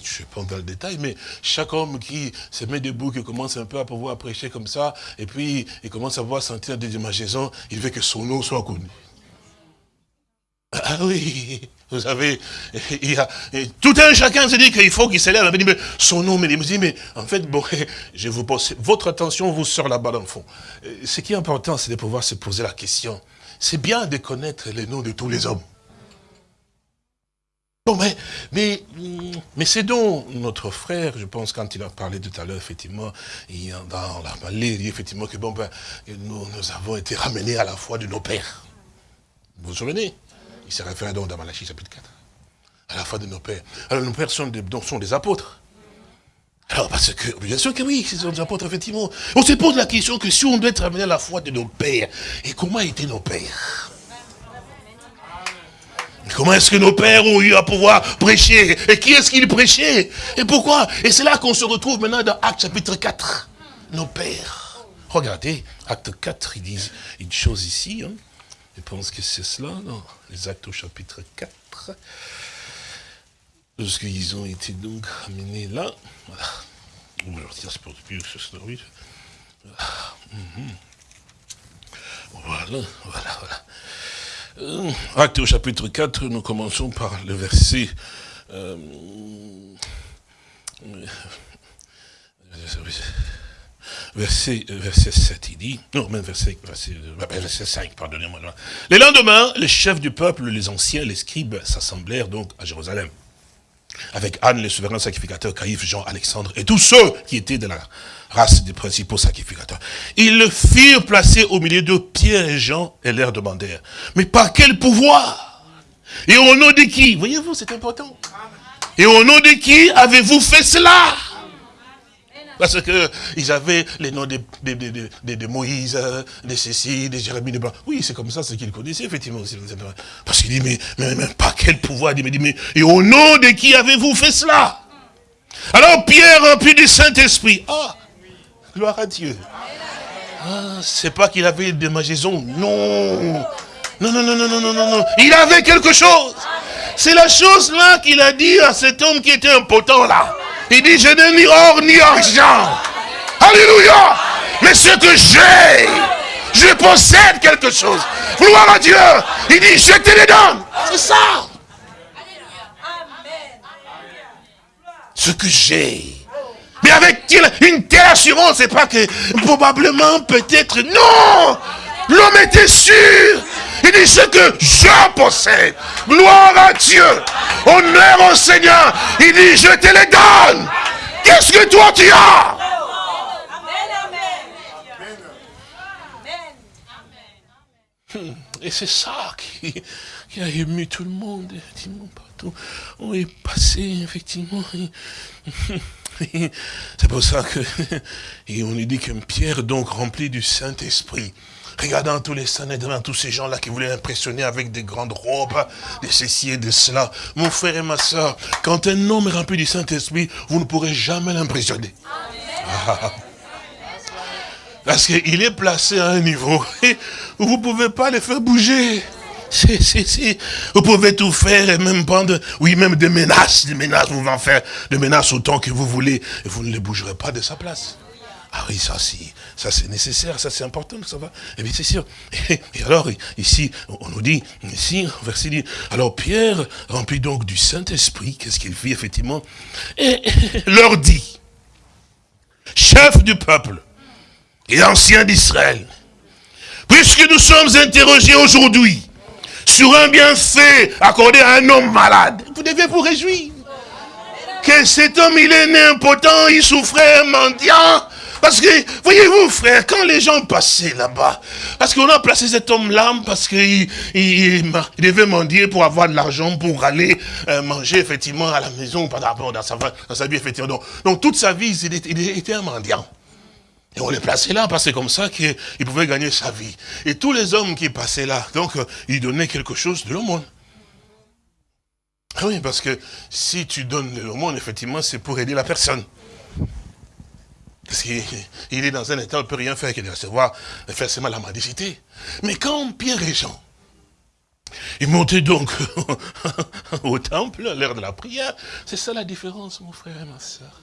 Je ne vais pas dans le détail, mais chaque homme qui se met debout, qui commence un peu à pouvoir prêcher comme ça, et puis il commence à voir sentir des démangeaisons, il veut que son nom soit connu. Ah oui, vous savez, il y a, tout un chacun se dit qu'il faut qu'il s'élève, mais son nom, mais il me dit, mais en fait, bon, je vous pose, votre attention vous sort là-bas dans le fond. Ce qui est important, c'est de pouvoir se poser la question. C'est bien de connaître les noms de tous les hommes. Bon, mais, mais, mais c'est donc notre frère, je pense, quand il a parlé tout à l'heure, effectivement, il, dans la dit effectivement que bon, ben, nous, nous avons été ramenés à la foi de nos pères. Vous vous souvenez? Il se réfère donc dans Malachie chapitre 4. À la fin de nos pères. Alors nos pères sont des, sont des apôtres. Alors parce que, bien sûr que oui, ce sont des apôtres, effectivement. On se pose la question que si on doit être amené à la foi de nos pères, et comment étaient nos pères? Comment est-ce que nos pères ont eu à pouvoir prêcher? Et qui est-ce qu'ils prêchaient? Et pourquoi? Et c'est là qu'on se retrouve maintenant dans Acte chapitre 4. Nos pères. Regardez, Acte 4, ils disent une chose ici. Hein. Je pense que c'est cela, non? Les actes au chapitre 4. Lorsqu'ils ont été donc amenés là. Voilà. Voilà, voilà, voilà. Euh, acte au chapitre 4, nous commençons par le verset... Euh, euh, verset, verset 7, il dit, non, même verset, verset, verset 5, pardonnez-moi. Le lendemain, les chefs du peuple, les anciens, les scribes, s'assemblèrent donc à Jérusalem. Avec Anne, le souverain sacrificateur, Caïphe, Jean, Alexandre, et tous ceux qui étaient de la race des principaux sacrificateurs. Ils le firent placer au milieu de Pierre et Jean, et leur demandèrent, mais par quel pouvoir? Et au nom de qui? Voyez-vous, c'est important. Et au nom de qui avez-vous fait cela? Parce qu'ils avaient les noms de, de, Moïse, de Cécile, de Jérémie, de Blanc. Oui, c'est comme ça ce qu'ils connaissaient, effectivement. Parce qu'il dit, mais, mais, mais, par quel pouvoir Il dit, mais, et au nom de qui avez-vous fait cela? Alors Pierre, rempli du Saint-Esprit. Ah, gloire à Dieu. Ah, c'est pas qu'il avait des magaisons. Non. Non, non, non, non, non, non, non, non. Il avait quelque chose. C'est la chose là qu'il a dit à cet homme qui était impotent là. Il dit, je n'ai ni or ni argent. Alléluia. Mais ce que j'ai, je possède quelque chose. Gloire à Dieu. Il dit, je te le donne. C'est ça. Ce que j'ai. Mais avec une telle assurance, c'est pas que probablement, peut-être, non L'homme était sûr. Il dit ce que je possède. Gloire à Dieu. Honneur au Seigneur. Il dit, je te les donne. Qu'est-ce que toi tu as? Amen. Et c'est ça qui, qui, a ému tout le monde. Effectivement, partout on est passé, effectivement. C'est pour ça que et on nous dit que Pierre, donc rempli du Saint-Esprit, regardant tous les saints devant tous ces gens-là qui voulaient impressionner avec des grandes robes, de ceci et de cela. Mon frère et ma soeur, quand un homme est rempli du Saint-Esprit, vous ne pourrez jamais l'impressionner. Parce qu'il est placé à un niveau où vous ne pouvez pas le faire bouger. Si, si, si. Vous pouvez tout faire et même prendre, oui, même des menaces, des menaces, vous pouvez en faire des menaces autant que vous voulez et vous ne les bougerez pas de sa place. Ah oui, ça, si, ça c'est nécessaire, ça c'est important, ça va. Et eh bien c'est sûr. Et, alors, ici, on nous dit, ici, verset dit, alors Pierre, rempli donc du Saint-Esprit, qu'est-ce qu'il fit effectivement Et leur dit, chef du peuple et ancien d'Israël, puisque nous sommes interrogés aujourd'hui sur un bienfait accordé à un homme malade, vous devez vous réjouir. Que cet homme, il est né impotent, il souffrait, mendiant, parce que, voyez-vous, frère, quand les gens passaient là-bas, parce qu'on a placé cet homme-là, parce qu'il il, devait mendier pour avoir de l'argent, pour aller euh, manger, effectivement, à la maison, par rapport dans sa, dans sa vie, effectivement. Donc, toute sa vie, il était, il était un mendiant. Et on les plaçait là, parce que c'est comme ça qu'il pouvait gagner sa vie. Et tous les hommes qui passaient là, donc, euh, ils donnaient quelque chose de l'aumône. Ah oui, parce que si tu donnes de l'aumône, effectivement, c'est pour aider la personne. Parce qu'il est dans un état, il ne peut rien faire que de recevoir forcément la mendicité. Mais quand Pierre et Jean, ils montaient donc au temple à l'heure de la prière, c'est ça la différence, mon frère et ma soeur.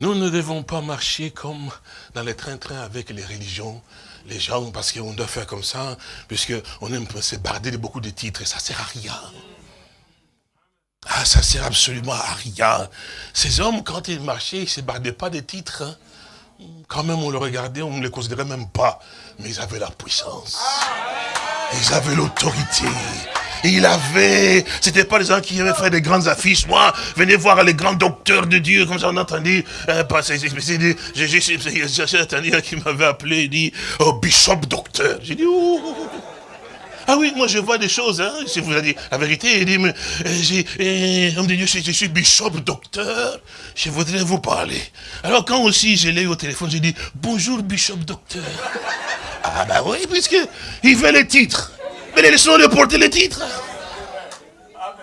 Nous ne devons pas marcher comme dans les train-train avec les religions, les gens, parce qu'on doit faire comme ça, puisqu'on aime se barder de beaucoup de titres, et ça ne sert à rien. Ah, ça sert absolument à rien. Ces hommes, quand ils marchaient, ils ne se bardaient pas des titres. Hein. Quand même, on le regardait, on ne les considérait même pas. Mais ils avaient la puissance. Ils avaient l'autorité. Il avait, c'était pas les gens qui avaient fait des grandes affiches. Moi, venez voir les grands docteurs de Dieu, comme ça on a entendu euh. J'ai entendu un qui m'avait appelé, il dit, oh, bishop docteur. J'ai dit, ouh. Ah oui, moi je vois des choses, hein, si vous avez dit la vérité, il dit, mais, euh, homme de Dieu, je, suis bishop, docteur, je voudrais vous parler. Alors quand aussi je l'ai eu au téléphone, j'ai dit, bonjour bishop, docteur. Ah ben oui, puisque il veut les titres. Mais laissons-le porter les titres.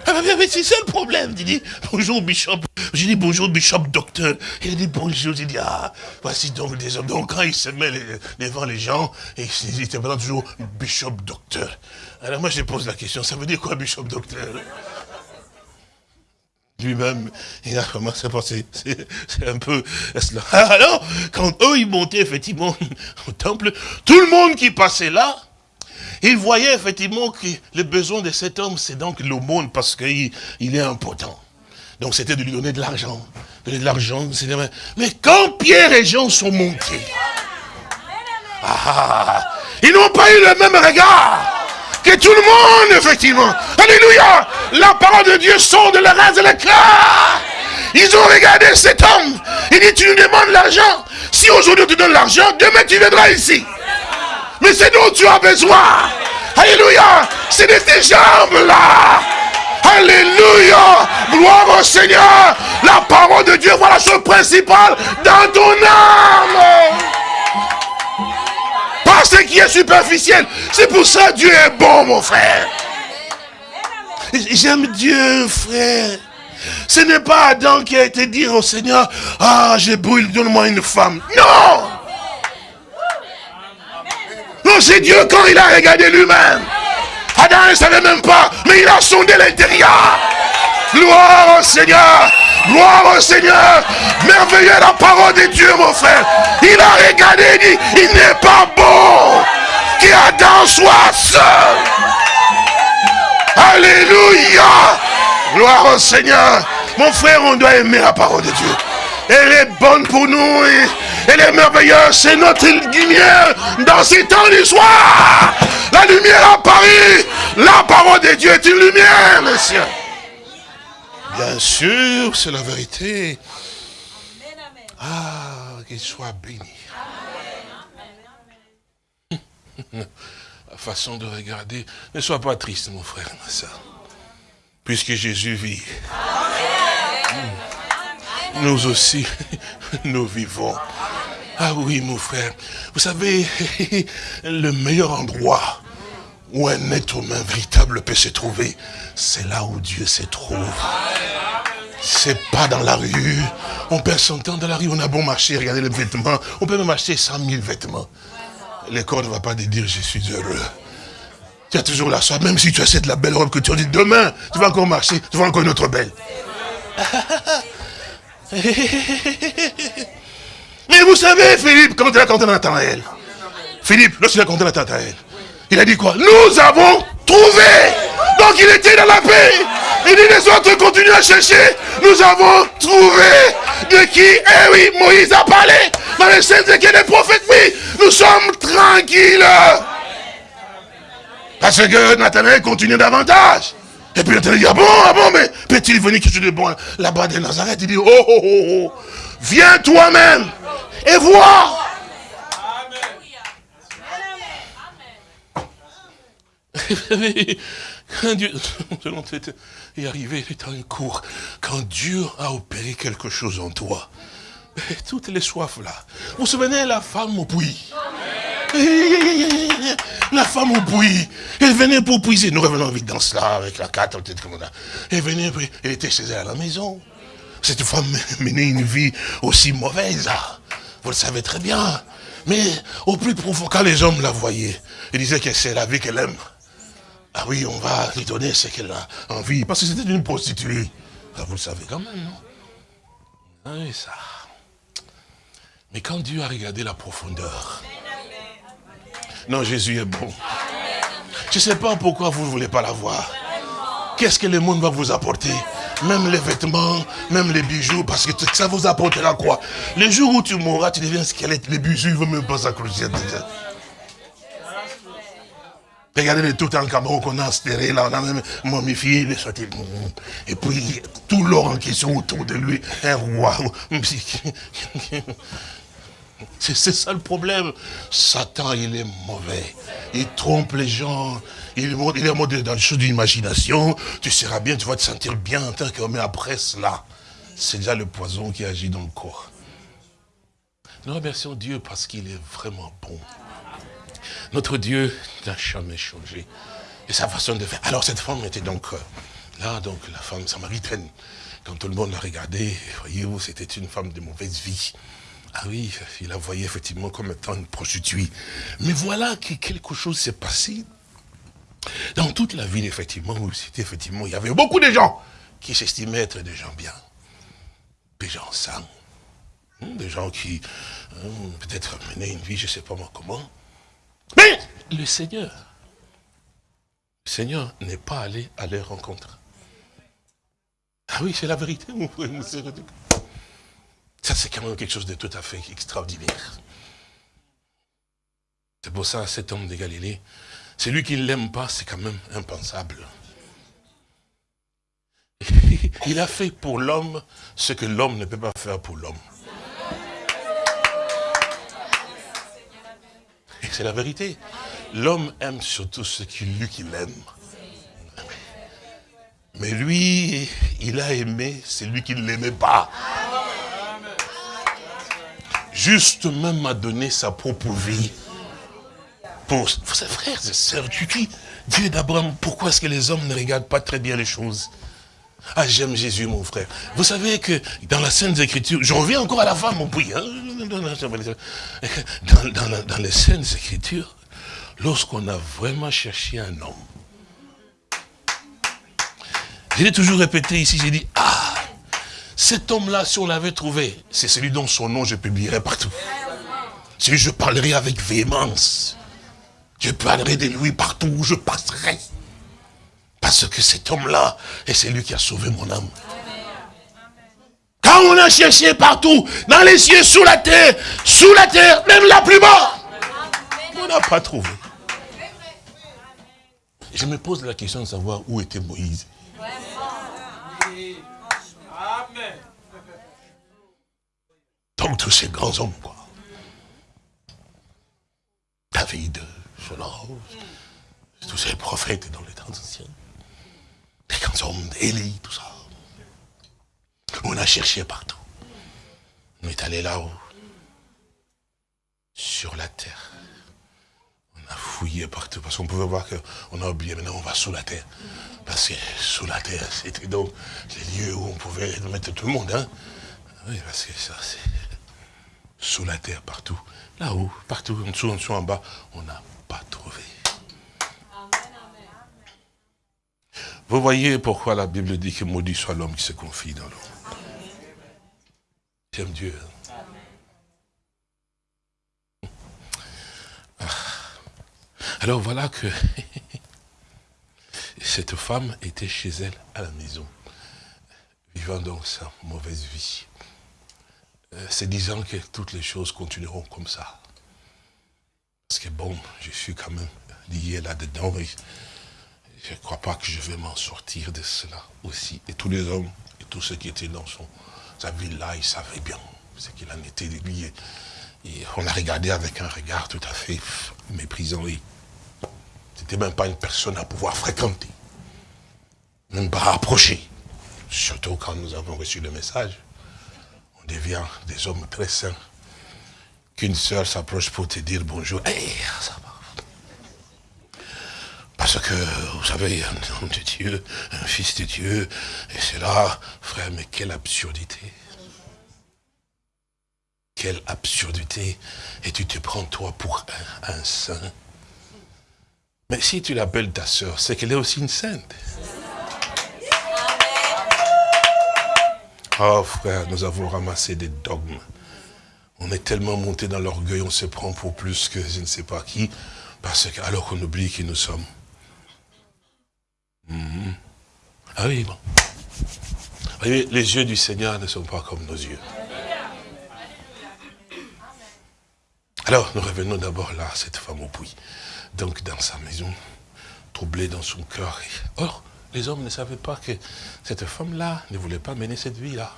Ah, mais c'est ça le problème. Il dit, bonjour Bishop. J'ai dit, bonjour Bishop Docteur. Il a dit, bonjour. J'ai dit, ah, voici donc des hommes. Donc quand il se met devant les gens, il était toujours Bishop Docteur. Alors moi, je pose la question, ça veut dire quoi Bishop Docteur? Lui-même, il a commencé à penser, c'est un peu cela. Alors, quand eux, ils montaient effectivement au temple, tout le monde qui passait là, il voyait effectivement que le besoin de cet homme, c'est donc l'aumône parce qu'il il est important. Donc c'était de lui donner de l'argent. Mais quand Pierre et Jean sont montés, ah, ils n'ont pas eu le même regard que tout le monde, effectivement. Alléluia La parole de Dieu sort de la race de la cœur. Ils ont regardé cet homme. Il dit, tu nous demandes l'argent. Si aujourd'hui tu donnes l'argent, demain tu viendras ici. Mais c'est dont tu as besoin. Alléluia. C'est de tes jambes-là. Alléluia. Gloire au Seigneur. La parole de Dieu, voilà la chose principale dans ton âme. Pas ce qui est superficiel. C'est pour ça que Dieu est bon, mon frère. J'aime Dieu, frère. Ce n'est pas Adam qui a été dire au Seigneur, ah, je brûle, donne-moi une femme. Non non, c'est Dieu quand il a regardé lui-même. Adam ne savait même pas, mais il a sondé l'intérieur. Gloire au Seigneur. Gloire au Seigneur. Merveilleux la parole de Dieu, mon frère. Il a regardé et dit, il n'est pas bon qu'Adam soit seul. Alléluia. Gloire au Seigneur. Mon frère, on doit aimer la parole de Dieu. Elle est bonne pour nous. Elle est merveilleuse. C'est notre lumière dans ces temps d'histoire. La lumière à Paris. La parole de Dieu est une lumière, messieurs. Bien sûr, c'est la vérité. Ah, qu'il soit béni. façon de regarder. Ne sois pas triste, mon frère, ma soeur. Puisque Jésus vit. Nous aussi, nous vivons. Ah oui, mon frère. Vous savez, le meilleur endroit où un être humain véritable peut se trouver, c'est là où Dieu se trouve. C'est pas dans la rue. On perd son temps dans la rue, on a bon marcher, regarder les vêtements. On peut même acheter 100 000 vêtements. Le corps ne va pas te dire je suis heureux. Tu as toujours la soif, même si tu cette la belle robe que tu as dit, demain, tu vas encore marcher, tu vas encore une autre belle. Mais vous savez, Philippe, quand il a compté Nathanaël, Philippe, lorsqu'il a compté Nathanaël, il a dit quoi? Nous avons trouvé. Donc il était dans la paix. Il dit les autres continuent à chercher. Nous avons trouvé de qui? Eh oui, Moïse a parlé. Dans les scènes de des prophètes, oui, nous sommes tranquilles. Parce que Nathanaël continue davantage. Et puis Nathanaël dit, ah bon, ah bon, mais peut-il venir quelque chose de bon là-bas de Nazareth Il dit, oh, oh, oh, oh, viens toi-même et vois. Quand Dieu est arrivé, il est un cours. Quand Dieu a opéré quelque chose en toi, toutes les soifs là. Vous vous souvenez la femme au puits? La femme au puits, elle venait pour puiser. Nous revenons vite dans cela, avec la carte, comme ça. Elle venait, elle était chez elle à la maison. Cette femme menait une vie aussi mauvaise. Vous le savez très bien. Mais au plus profond, quand les hommes la voyaient, ils disaient que c'est la vie qu'elle aime. Ah oui, on va lui donner ce qu'elle a envie. Parce que c'était une prostituée. Ah, vous le savez quand même, non? Ah Oui, ça. Mais quand Dieu a regardé la profondeur, non, Jésus est bon. Je ne sais pas pourquoi vous ne voulez pas la voir. Qu'est-ce que le monde va vous apporter? Même les vêtements, même les bijoux, parce que ça vous apportera quoi? Le jour où tu mourras, tu deviens squelette, les bijoux, ne vont même pas s'accrocher. Regardez les tout en Cameroun qu'on a enterré, là, on a même momifié, les sorti. Et puis, tout l'or en question autour de lui, un roi. C'est ça le problème. Satan, il est mauvais. Il trompe les gens. Il, est dans les choses d'imagination. Tu seras bien, tu vas te sentir bien mais après cela, c'est déjà le poison qui agit dans le corps. Nous remercions Dieu parce qu'il est vraiment bon. Notre Dieu n'a jamais changé. Et sa façon de faire. Alors cette femme était donc euh, là, donc la femme samaritaine. Quand tout le monde la regardait, voyez-vous, c'était une femme de mauvaise vie. Ah oui, il la voyait effectivement comme étant une prostituée. Mais voilà que quelque chose s'est passé dans toute la ville, effectivement, où c'était effectivement, il y avait beaucoup de gens qui s'estimaient être des gens bien, des gens sains, hein, des gens qui hein, peut-être menaient une vie, je ne sais pas moi comment. Mais le Seigneur, le Seigneur n'est pas allé à leur rencontre. Ah oui, c'est la vérité, mon frère, Ça, c'est quand même quelque chose de tout à fait extraordinaire. C'est pour ça, cet homme de Galilée, celui qui ne l'aime pas, c'est quand même impensable. Il a fait pour l'homme ce que l'homme ne peut pas faire pour l'homme. c'est la vérité. L'homme aime surtout ce qui lui qu'il aime. Mais lui, il a aimé celui qui ne l'aimait pas. Juste même a donné sa propre vie. Pour ses frères et sœurs, tu dis, Dieu d'Abraham, pourquoi est-ce que les hommes ne regardent pas très bien les choses? Ah, j'aime Jésus, mon frère. Vous savez que dans la Sainte Écriture, je reviens encore à la femme au puits. Hein. Dans, dans les Saintes Écritures, lorsqu'on a vraiment cherché un homme, je l'ai toujours répété ici, j'ai dit, ah, cet homme-là, si on l'avait trouvé, c'est celui dont son nom je publierai partout. Celui je parlerai avec véhémence. Je parlerai de lui partout où je passerai. Parce que cet homme-là, et c'est lui qui a sauvé mon âme. Quand on a cherché partout, dans les cieux, sous la terre, sous la terre, même la plus bas, on n'a pas trouvé. Je me pose la question de savoir où était Moïse. Tous ces grands hommes, quoi. David, cela, Tous ces prophètes dans les temps anciens. Les grands hommes d'Élie, tout ça. On a cherché partout. On est allé là-haut. Sur la terre. On a fouillé partout. Parce qu'on pouvait voir qu'on a oublié. Maintenant, on va sous la terre. Parce que sous la terre, c'était donc les lieux où on pouvait mettre tout le monde. Hein. Oui, parce que ça, c'est sous la terre, partout. Là-haut, partout, en dessous, en dessous, en bas, on n'a pas trouvé. Vous voyez pourquoi la Bible dit que maudit soit l'homme qui se confie dans l'eau. J'aime Dieu. Hein. Ah. Alors voilà que cette femme était chez elle à la maison, vivant donc sa mauvaise vie. Euh, c'est disant que toutes les choses continueront comme ça. Parce que bon, je suis quand même lié là-dedans et je ne crois pas que je vais m'en sortir de cela aussi. Et tous les hommes et tous ceux qui étaient dans son, sa ville-là, ils savaient bien ce qu'il en était lié. Et on a regardé avec un regard tout à fait méprisant. C'était même pas une personne à pouvoir fréquenter. Même pas approcher. Surtout quand nous avons reçu le message on devient des hommes très sains. Qu'une sœur s'approche pour te dire bonjour. Parce que, vous savez, un homme de Dieu, un fils de Dieu, et c'est là, frère, mais quelle absurdité. Quelle absurdité. Et tu te prends toi pour un, un saint. Mais si tu l'appelles ta sœur, c'est qu'elle est aussi une sainte. Oh frère, nous avons ramassé des dogmes. On est tellement monté dans l'orgueil, on se prend pour plus que je ne sais pas qui, parce que alors qu'on oublie qui nous sommes. Mhm. Ah oui, bon. voyez, les yeux du Seigneur ne sont pas comme nos yeux. Alors, nous revenons d'abord là, cette femme au puits. Donc, dans sa maison, troublée dans son cœur. Or, les hommes ne savaient pas que cette femme-là ne voulait pas mener cette vie-là.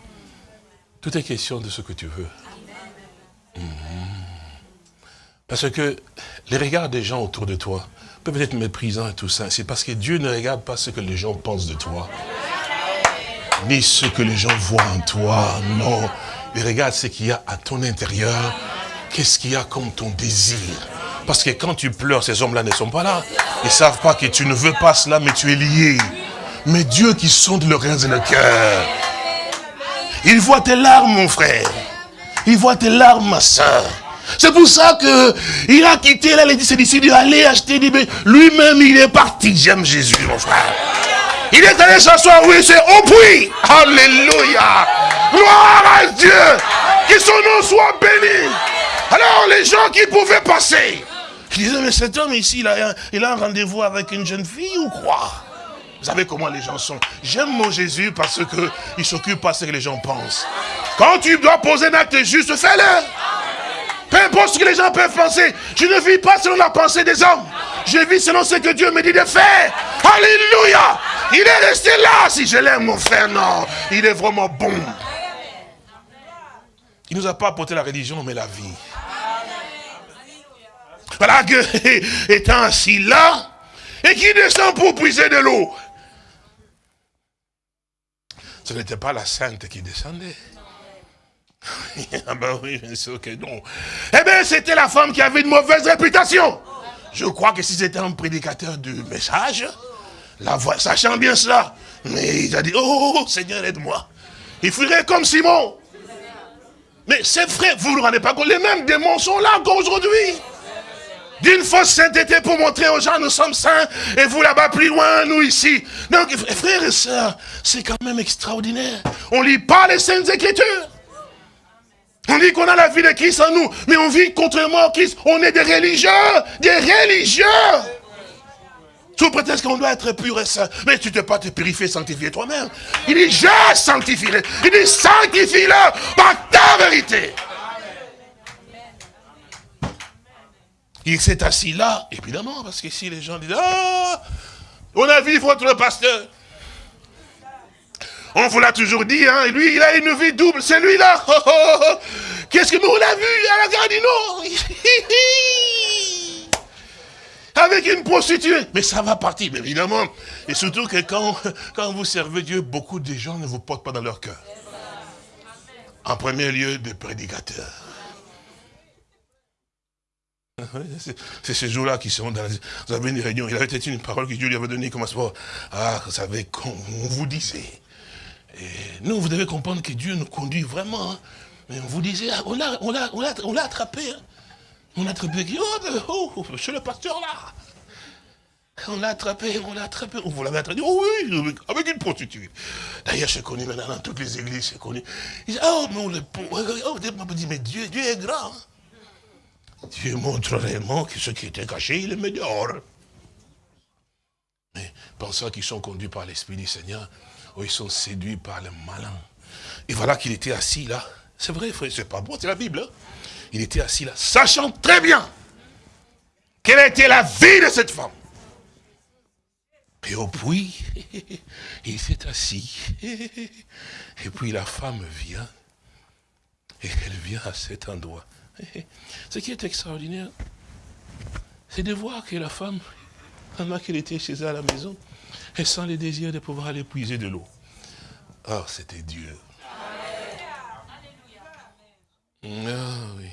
Tout est question de ce que tu veux. Mhm. Parce que les regards des gens autour de toi peuvent être méprisants et tout ça. C'est parce que Dieu ne regarde pas ce que les gens pensent de toi. Ni ce que les gens voient en toi. Non. Il regarde ce qu'il y a à ton intérieur. Qu'est-ce qu'il y a comme ton désir? Parce que quand tu pleures, ces hommes-là ne sont pas là. Ils ne savent pas que tu ne veux pas cela, mais tu es lié mais Dieu qui sonde le reins et le cœur. Il voit tes larmes, mon frère. Il voit tes larmes, ma soeur. C'est pour ça que il a quitté là, les disciples, aller acheter des Lui-même, il est parti. J'aime Jésus, mon frère. Il est allé s'asseoir, oui, c'est au puits. Alléluia. Gloire à Dieu. Que son nom soit béni. Alors, les gens qui pouvaient passer, ils disaient, mais cet homme ici, il a un rendez-vous avec une jeune fille ou quoi? Vous savez comment les gens sont. J'aime mon Jésus parce qu'il ne s'occupe pas de ce que les gens pensent. Quand tu dois poser un acte juste, fais-le. Peu importe ce que les gens peuvent penser. Je ne vis pas selon la pensée des hommes. Je vis selon ce que Dieu me dit de faire. Alléluia. Il est resté là. Si je l'aime, mon frère, non. Il est vraiment bon. Il ne nous a pas apporté la religion, mais la vie. Voilà que, étant assis là, et qui descend pour puiser de l'eau. Ce n'était pas la sainte qui descendait. ah ben oui, bien sûr que non. Eh bien, c'était la femme qui avait une mauvaise réputation. Je crois que si c'était un prédicateur du message, sachant bien cela, mais il a dit, oh Seigneur, aide-moi. Il ferait comme Simon. Mais c'est vrai, vous ne vous rendez pas compte, les mêmes démons sont là encore aujourd'hui d'une fausse sainteté pour montrer aux gens nous sommes saints et vous là-bas plus loin, nous ici. Donc, frères et sœurs, c'est quand même extraordinaire. On lit pas les saintes écritures. On dit qu'on a la vie de Christ en nous, mais on vit contrairement à Christ. On est des religieux, des religieux. Sous prétexte qu'on doit être pur et saint. Mais tu ne peux pas te purifier, sanctifier toi-même. Il dit, je sanctifierai. Il dit, sanctifie-le par ta vérité. Il s'est assis là, évidemment, parce que si les gens disent, ah, on a vu votre pasteur. On vous l'a toujours dit, hein, lui, il a une vie double, c'est lui-là. Qu'est-ce que nous, on l'a vu à la gare du Nord? Avec une prostituée. Mais ça va partir, évidemment. Et surtout que quand, quand vous servez Dieu, beaucoup de gens ne vous portent pas dans leur cœur. En premier lieu, des prédicateurs. C'est ces jours-là qui sont dans la... Vous avez une réunion, il avait peut-être une parole que Dieu lui avait donnée comme ça. Ah, vous savez, on vous disait. Nous, vous devez comprendre que Dieu nous conduit vraiment. Hein. Mais on vous disait, ah, on l'a on attrapé. Hein. On l'a attrapé. Oh, oh, chez le pasteur là. On l'a attrapé, on l'a attrapé. Vous l'avez attrapé Oh oui, avec une prostituée. D'ailleurs, c'est connu maintenant dans toutes les églises, c'est connu. Il dit, oh, mais on le... Oh, dit, mais Dieu, Dieu est grand. Hein. Dieu montre réellement que ce qui était caché, il est meilleur. Mais pensant qu'ils sont conduits par l'Esprit du Seigneur, ou ils sont séduits par le malin. Et voilà qu'il était assis là. C'est vrai, frère, c'est pas bon, c'est la Bible. Hein. Il était assis là, sachant très bien quelle était la vie de cette femme. Et au puits, il s'est assis. Et puis la femme vient. Et elle vient à cet endroit. Ce qui est extraordinaire, c'est de voir que la femme, pendant qu'elle était chez elle à la maison, elle sent le désir de pouvoir aller puiser de l'eau. Oh, c'était Dieu. Ah oui.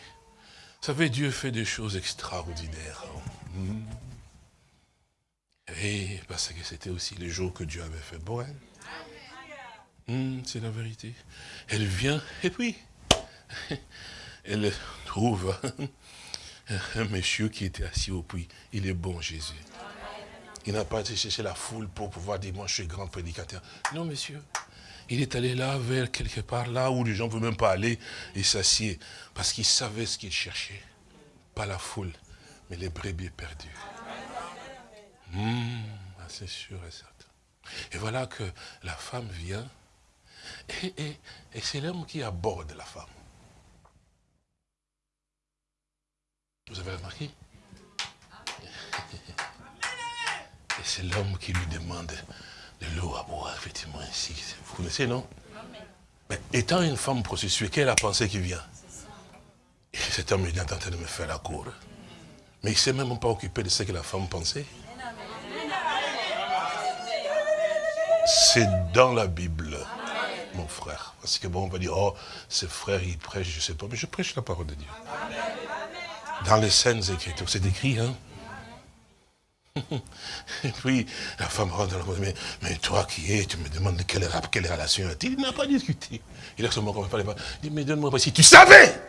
Vous savez, Dieu fait des choses extraordinaires. Hmm. Et parce que c'était aussi les jours que Dieu avait fait pour elle. Hmm, c'est la vérité. Elle vient, et puis, elle trouve un monsieur qui était assis au puits. Il est bon, Jésus. Il n'a pas été chercher la foule pour pouvoir dire, moi je suis grand prédicateur. Non, monsieur. Il est allé là, vers quelque part, là où les gens ne veulent même pas aller, et s'assied. Parce qu'il savait ce qu'il cherchait. Pas la foule, mais les brebis perdus. Hmm, ah, c'est sûr et certain. Et voilà que la femme vient, et c'est l'homme qui aborde la femme. Vous avez remarqué? Et c'est l'homme qui lui demande de l'eau à boire, effectivement, ainsi. Vous connaissez, non? Mais étant une femme prostituée, quelle est la pensée qui vient? Et cet homme est en train de me faire la cour. Mais il ne s'est même pas occupé de ce que la femme pensait. C'est dans la Bible, mon frère. Parce que bon, on va dire, oh, ce frère, il prêche, je ne sais pas, mais je prêche la parole de Dieu. Dans les scènes écritures, c'est écrit, hein et puis, la femme rentre dans la mais, mais toi qui es, tu me demandes quelle, quelle relation a-t-il Il n'a pas discuté. Il a seulement comme pas. Il dit, mais donne-moi si tu savais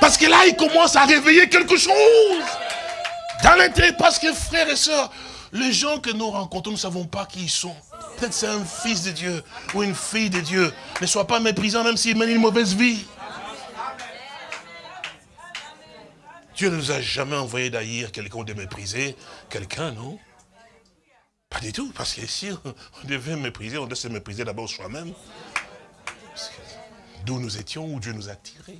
Parce que là, il commence à réveiller quelque chose. Dans l'intérêt, parce que frères et sœurs, les gens que nous rencontrons, nous ne savons pas qui ils sont. Peut-être c'est un fils de Dieu ou une fille de Dieu. Ne sois pas méprisant même s'il mène une mauvaise vie. Dieu ne nous a jamais envoyé d'haïr quelqu'un de mépriser quelqu'un, non? Pas du tout, parce que si on devait mépriser, on devait se mépriser d'abord soi-même. D'où nous étions, où Dieu nous a tirés.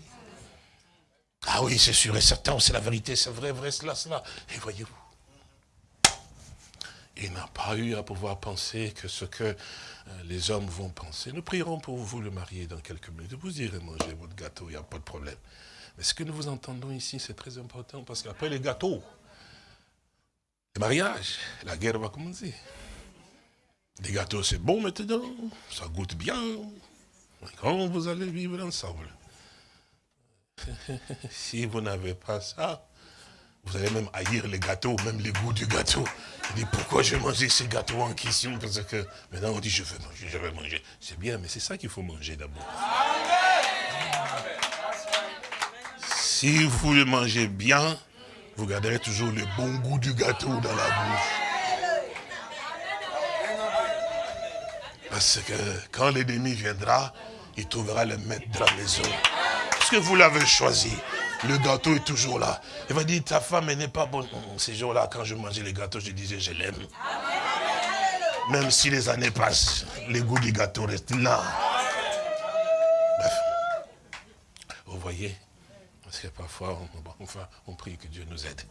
Ah oui, c'est sûr et certain, c'est la vérité, c'est vrai, vrai, cela, cela. Et voyez-vous, il n'a pas eu à pouvoir penser que ce que euh, les hommes vont penser. Nous prierons pour vous le marier dans quelques minutes. Vous irez manger votre gâteau, il n'y a pas de problème. Mais ce que nous vous entendons ici, c'est très important parce qu'après les gâteaux, le mariage, la guerre va commencer. Les gâteaux, c'est bon maintenant, ça goûte bien. Quand vous allez vivre ensemble, si vous n'avez pas ça, vous allez même haïr les gâteaux, même les goûts du gâteau. Il dit, pourquoi je manger ces gâteaux en question? Parce que maintenant on dit, je veux manger, je veux manger. C'est bien, mais c'est ça qu'il faut manger d'abord. Si vous le mangez bien, vous garderez toujours le bon goût du gâteau dans la bouche. Parce que quand l'ennemi viendra, il trouvera le maître de la maison. Parce que vous l'avez choisi. Le gâteau est toujours là. Il va dire, ta femme n'est pas bonne. Ces jours-là, quand je mangeais les gâteaux, je disais, je l'aime. Même si les années passent, le goût du gâteau reste là. Bref. Vous voyez parce que parfois, on, enfin, on prie que Dieu nous aide.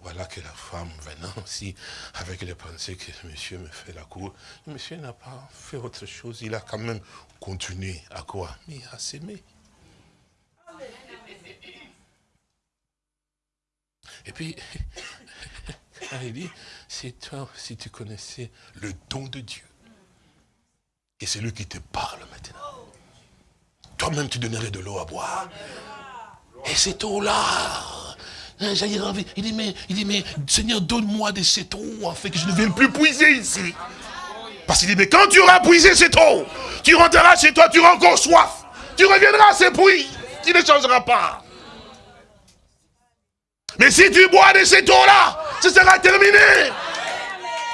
Voilà que la femme venant aussi, avec les pensées que monsieur me fait la cour, monsieur n'a pas fait autre chose, il a quand même continué à quoi? Mais à s'aimer. Et puis, il dit, c'est toi, si tu connaissais le don de Dieu, et c'est lui qui te parle maintenant. Toi-même, tu donnerais de l'eau à boire. Et cette eau-là, hein, il dit, mais, il dit, mais Seigneur, donne-moi de cette eau, afin que je ne vienne plus puiser ici. Parce qu'il dit, mais quand tu auras puisé cette eau, tu rentreras chez toi, tu auras encore soif. Tu reviendras à ces puits. Tu ne changeras pas. Mais si tu bois de cette eau-là, ce sera terminé.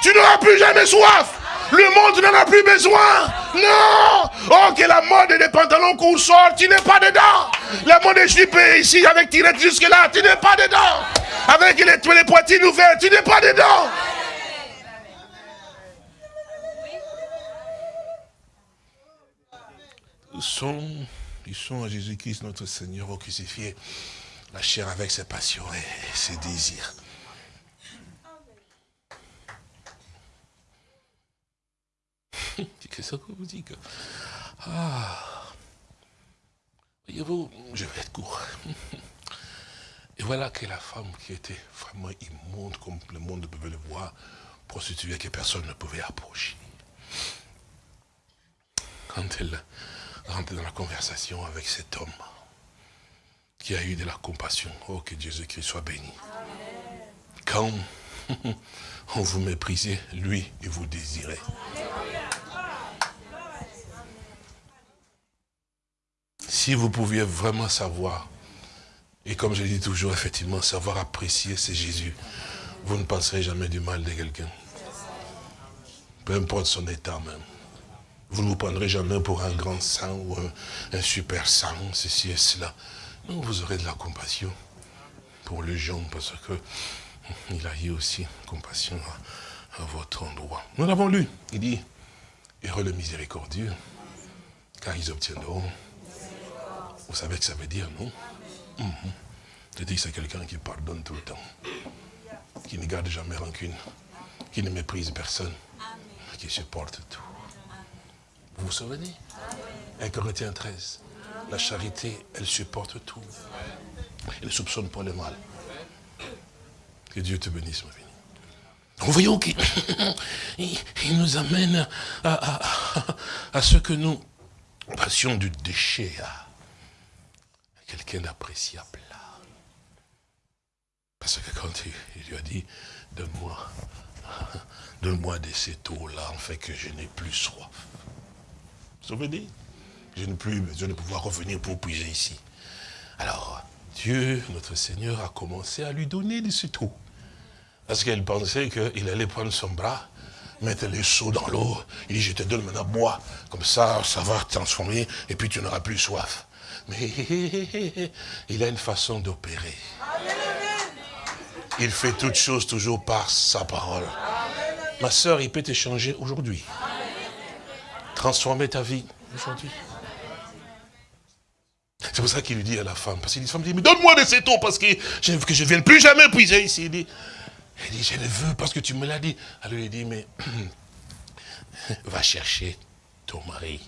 Tu n'auras plus jamais soif. Le monde n'en a plus besoin. Non. Oh, que la mode des pantalons sort, tu n'es pas dedans. La mode des jupes ici avec tirette jusque là, tu n'es pas dedans. Avec les, les poitrines ouvertes, tu n'es pas dedans. Ils sont, ils sont à Jésus-Christ, notre Seigneur, au crucifié, la chair avec ses passions et ses désirs. Qu'est-ce que vous dites Ah Voyez-vous, je vais être court. Et voilà que la femme qui était vraiment immonde, comme le monde pouvait le voir, prostituée que personne ne pouvait approcher. Quand elle rentrait dans la conversation avec cet homme qui a eu de la compassion, oh que Jésus-Christ soit béni. Quand on vous méprisait, lui, il vous désirait. Si vous pouviez vraiment savoir, et comme je dis toujours, effectivement, savoir apprécier, c'est Jésus, vous ne penserez jamais du mal de quelqu'un. Peu importe son état même. Vous ne vous prendrez jamais pour un grand saint ou un, super saint, ceci et cela. Non, vous aurez de la compassion pour les gens parce que il a eu aussi compassion à, à votre endroit. Nous l'avons lu. Il dit, heureux le miséricordieux, car ils obtiendront vous savez ce que ça veut dire, non? Mm Je dis que c'est quelqu'un qui pardonne tout le temps, qui ne garde jamais rancune, qui ne méprise personne, qui supporte tout. Vous vous souvenez? 1 Corinthiens 13. La charité, elle supporte tout. Elle ne soupçonne pas le mal. Que Dieu te bénisse, ma vie. Nous voyons qu'il nous amène à, à, ce que nous passions du déchet à, quelqu'un d'appréciable. Parce que quand il, lui a dit, donne-moi, donne-moi de cette eau-là, en fait que je n'ai plus soif. Vous souvenez? Je n'ai plus besoin de pouvoir revenir pour puiser ici. Alors, Dieu, notre Seigneur, a commencé à lui donner de cette eau. Parce qu'elle pensait qu'il allait prendre son bras, mettre les seaux dans l'eau. Il dit, je te donne maintenant bois. Comme ça, ça va transformer et puis tu n'auras plus soif. Mais il a une façon d'opérer. Il fait toutes choses toujours par sa parole. Ma soeur, il peut te changer aujourd'hui. Transformer ta vie aujourd'hui. C'est pour ça qu'il lui dit à la femme, parce qu'il dit, mais donne-moi de cette eau, parce que je ne vienne plus jamais puiser ici. Il dit, dit, je le veux parce que tu me l'as dit. Alors il dit, mais va chercher ton mari.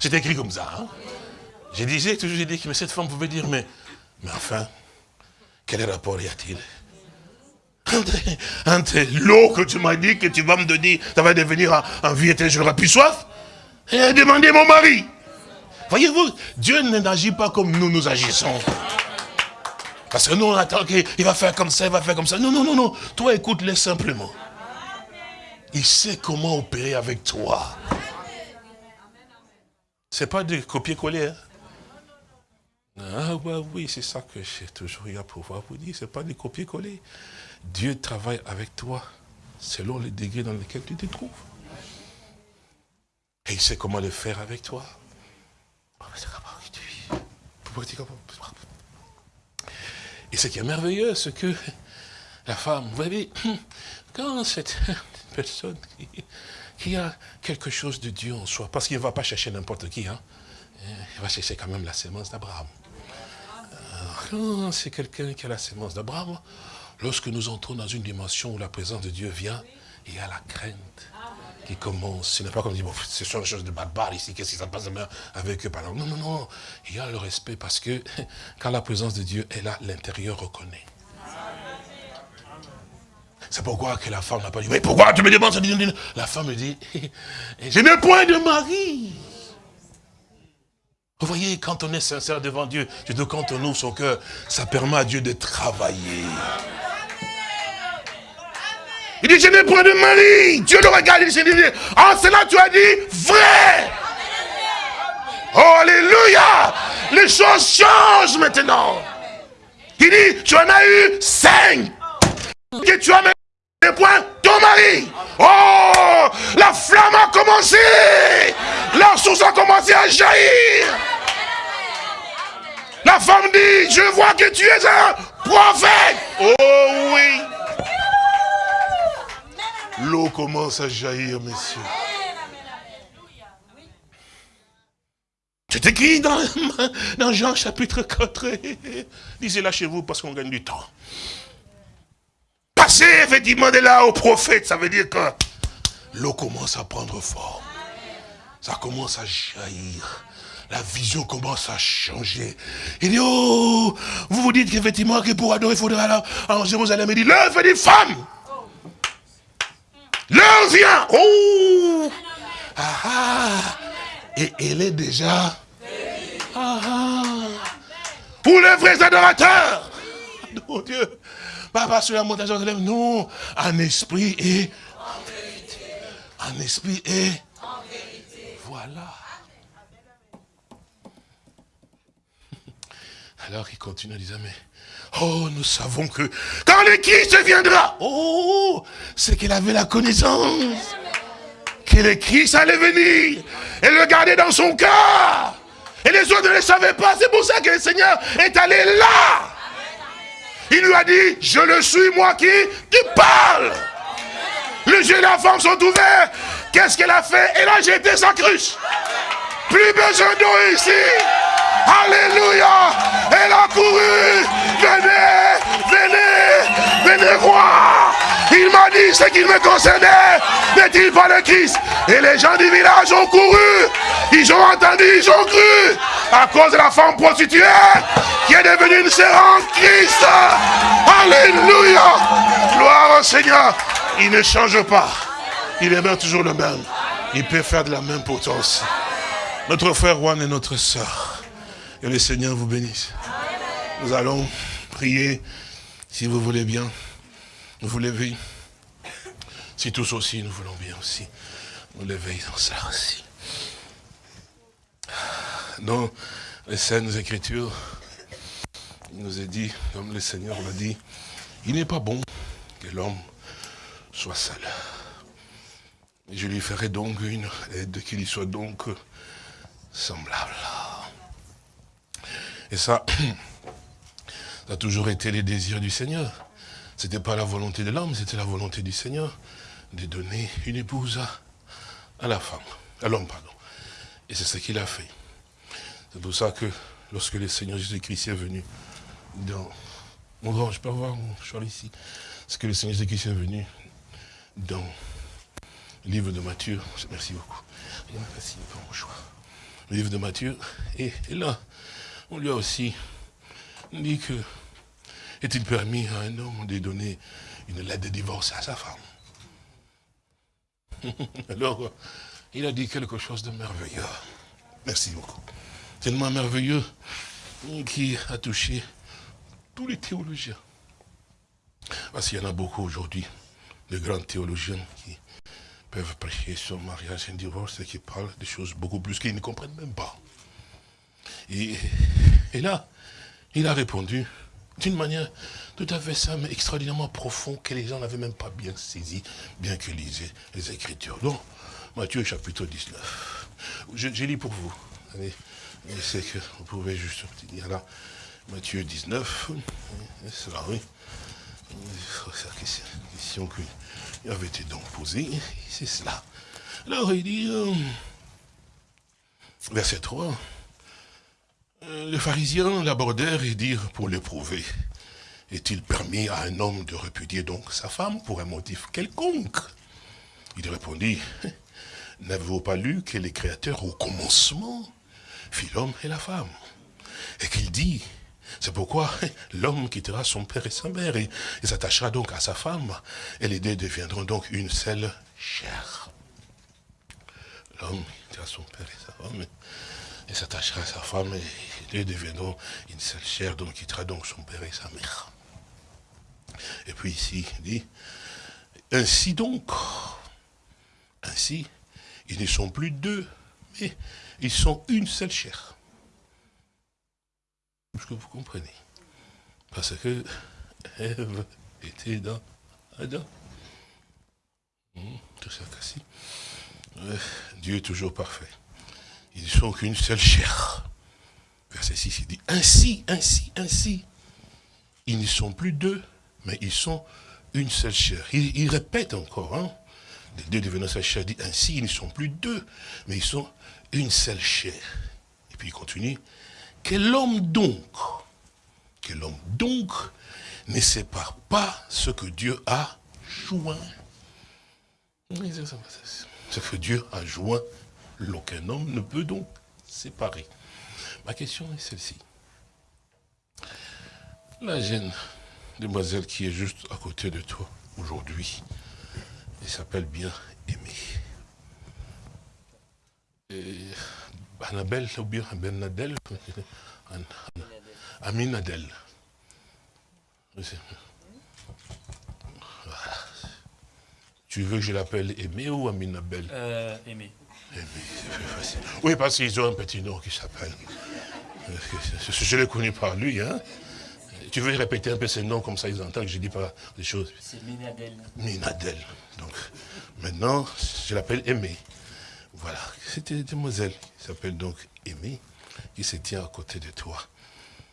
C'est écrit comme ça. Hein? Je disais, toujours j'ai dit que cette femme pouvait dire, mais, mais enfin, quel rapport y a-t-il? Entre, l'eau que tu m'as dit que tu vas me donner, ça va devenir un, vie éternelle, je n'aurai plus soif, et demander mon mari. Voyez-vous, Dieu n'agit pas comme nous, nous agissons. Parce que nous, on attend qu'il va faire comme ça, il va faire comme ça. Non, non, non, non. Toi, écoute-le simplement. Il sait comment opérer avec toi. C'est pas de copier-coller. Hein? Ah oui, c'est ça que j'ai toujours eu à pouvoir vous dire. C'est pas de copier-coller. Dieu travaille avec toi selon les degrés dans lesquels tu te trouves. Et il sait comment le faire avec toi. Et ce qui est merveilleux, c'est que la femme, vous voyez, quand cette personne qui a quelque chose de Dieu en soi. Parce qu'il ne va pas chercher n'importe qui. Hein. Il va chercher quand même la sémence d'Abraham. C'est quelqu'un qui a la sémence d'Abraham. Lorsque nous entrons dans une dimension où la présence de Dieu vient, il y a la crainte. qui commence. Ce n'est pas comme dire, bon, ce sont des choses de barbares ici, qu'est-ce qui se passe avec eux Non, non, non. Il y a le respect parce que quand la présence de Dieu est là, l'intérieur reconnaît. C'est pourquoi que la femme n'a pas dit, mais pourquoi tu me demandes ça La femme me dit, je n'ai point de mari. Vous voyez, quand on est sincère devant Dieu, quand on ouvre son cœur, ça permet à Dieu de travailler. Il dit, je n'ai point de mari. Dieu le regarde, il dit, en cela tu as dit vrai. Oh, alléluia. Les choses changent maintenant. Il dit, tu en as eu cinq. Tu as des points ton mari. Oh, la flamme a commencé. La source a commencé à jaillir. La femme dit, je vois que tu es un prophète. Oh oui. L'eau commence à jaillir, messieurs. C'est écrit dans, dans Jean chapitre 4. Lisez-la chez vous parce qu'on gagne du temps. Passez effectivement de là au prophète, ça veut dire que l'eau commence à prendre forme. Ça commence à jaillir. La vision commence à changer. Il dit, oh, vous vous dites qu'effectivement, que pour adorer, il faudra aller en Jérusalem. Il dit, l'œuvre des femmes. L'heure vient. Oh ah, ah, Et elle est déjà... Ah, ah. Pour les vrais adorateurs. Mon Dieu. Pas sur la montagne. Non. En esprit et... En vérité. En esprit et... En vérité. Voilà. Alors il continue à dire, mais Oh, nous savons que quand le Christ viendra, oh, c'est qu'il avait la connaissance. Que le Christ allait venir et le garder dans son cœur. Et les autres ne le savaient pas. C'est pour ça que le Seigneur est allé là. Il lui a dit, je le suis moi qui, qui parle. Les yeux de la femme sont ouverts. Qu'est-ce qu'elle a fait? Elle a jeté sa cruche. Plus besoin d'eau ici. Alléluia. Elle a couru. Venez, venez, venez voir. Il m'a dit ce qu'il me concernait. N'est-il pas le Christ? Et les gens du village ont couru. Ils ont entendu, ils ont cru. À cause de la femme prostituée qui est devenue une sœur en Christ. Alléluia. Gloire au Seigneur. Il ne change pas. Il est même toujours le même. Il peut faire de la même potence. Notre frère Juan et notre sœur. Que le Seigneur vous bénisse. Nous allons prier, si vous voulez bien. Vous levez. Si tous aussi, nous voulons bien aussi. Nous lever dans ça aussi. Dans les Saintes Écritures, il nous est dit, comme le Seigneur l'a dit, il n'est pas bon que l'homme soit seul. Je lui ferai donc une aide qui lui soit donc semblable. Et ça, ça a toujours été les désirs du Seigneur. Ce n'était pas la volonté de l'homme, c'était la volonté du Seigneur de donner une épouse à, la femme, à l'homme, pardon. Et c'est ce qu'il a fait. C'est pour ça que lorsque le Seigneur Jésus-Christ est venu dans... Mon grand, je peux avoir mon choix ici. C'est que le Seigneur Jésus-Christ est venu dans le livre de Matthieu. Merci beaucoup. Merci pour mon choix le livre de Matthieu. Et, là, on lui a aussi dit que est-il permis à un homme de donner une lettre de divorce à sa femme? Alors, il a dit quelque chose de merveilleux. Merci beaucoup. Tellement merveilleux qui a touché tous les théologiens. Parce qu'il y en a beaucoup aujourd'hui, de grands théologiens qui peuvent prêcher sur mariage et divorce et qui parlent des choses beaucoup plus qu'ils ne comprennent même pas. Et, là, il a répondu d'une manière tout à fait simple, mais extraordinairement profonde, que les gens n'avaient même pas bien saisi, bien que lisaient les Écritures. Donc, Matthieu chapitre 19. Je, lis pour vous. Allez, sais que vous pouvez juste dire là. Matthieu 19. C'est là, oui. C'est la question que il avait été donc posé, c'est cela. Alors il dit, euh, verset 3, euh, les pharisiens l'abordèrent et dirent pour l'éprouver, est-il permis à un homme de répudier donc sa femme pour un motif quelconque? Il répondit, n'avez-vous pas lu que les créateurs au commencement fit l'homme et la femme Et qu'il dit, c'est pourquoi l'homme quittera son père et sa mère et, s'attachera donc à sa femme. Et les deux deviendront donc une seule chair. L'homme quittera son père et sa femme et s'attachera à sa femme et les deux deviendront une seule chair, donc quittera donc son père et sa mère. Et puis ici, il dit, ainsi donc, ainsi, ils ne sont plus deux, mais ils sont une seule chair. Est-ce que vous comprenez? Parce que Ève était dans Adam. Tout ça cassé. Dieu est toujours parfait. Ils ne sont qu'une seule chair. Verset 6, il dit, ainsi, ainsi, ainsi. Ils ne sont plus deux, mais ils sont une seule chair. Il, répète encore, hein. Les deux devenant seule chair, dit, ainsi, ils ne sont plus deux, mais ils sont une seule chair. Et puis il continue, quel homme donc, quel homme donc ne sépare pas ce que Dieu a joint? Ce que Dieu a joint, l'aucun homme ne peut donc séparer. Ma question est celle-ci. La jeune demoiselle qui est juste à côté de toi aujourd'hui, elle s'appelle bien Aimée. Annabelle ou bien Bernadelle Aminadel. Tu veux que je l'appelle Aimé ou Aminabel euh, Aimé. Aimé, facile. Oui, parce qu'ils ont un petit nom qui s'appelle. Je l'ai connu par lui. Hein. Tu veux répéter un peu ce nom comme ça, ils entendent que je ne dis pas des choses. C'est Minadel. Minadel. Donc, maintenant, je l'appelle Aimé. Voilà, c'était une demoiselle qui s'appelle donc Aimé, qui se tient à côté de toi.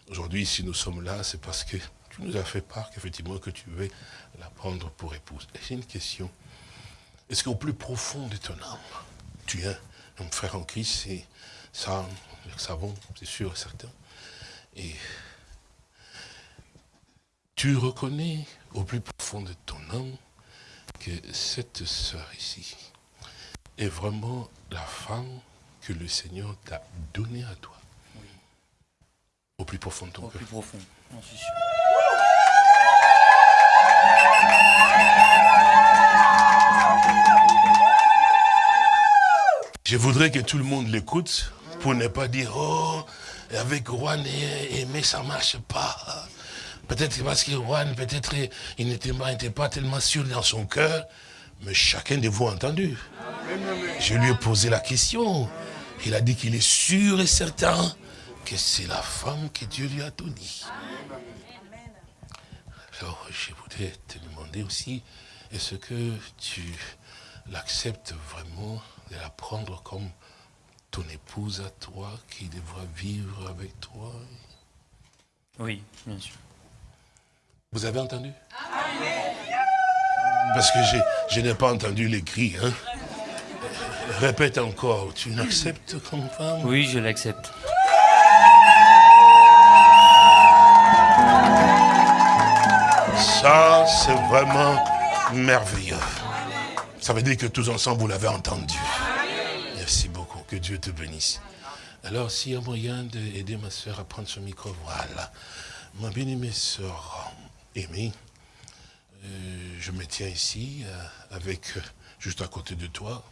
Aujourd'hui, si nous sommes là, c'est parce que tu nous as fait part qu'effectivement que tu veux la prendre pour épouse. Et j'ai une question. Est-ce qu'au plus profond de ton âme, tu es un frère en Christ? Et ça, le savons, c'est sûr et certain. Et tu reconnais au plus profond de ton âme que cette sœur ici, est vraiment la femme que le Seigneur t'a donnée à toi. Oui. Au plus profond de ton cœur. Au plus profond, j'en suis sûr. Je voudrais que tout le monde l'écoute pour ne pas dire, oh, avec Juan et Aimé, ça ne marche pas. Peut-être parce que Juan, peut-être, il n'était pas, tellement sûr dans son cœur, mais chacun de vous a entendu. Je lui ai posé la question. Il a dit qu'il est sûr et certain que c'est la femme que Dieu lui a donnée. Alors, je voudrais te demander aussi, est-ce que tu l'acceptes vraiment de la prendre comme ton épouse à toi, qui devra vivre avec toi? Oui, bien sûr. Vous avez entendu? Parce que je n'ai pas entendu les cris. Hein? Répète encore, tu l'acceptes comme femme Oui, je l'accepte. Ça, c'est vraiment merveilleux. Ça veut dire que tous ensemble, vous l'avez entendu. Merci beaucoup. Que Dieu te bénisse. Alors, s'il y a moyen d'aider ma soeur à prendre son micro, voilà. Ma bien-aimée soeur Aimée, euh, je me tiens ici euh, avec, euh, juste à côté de toi,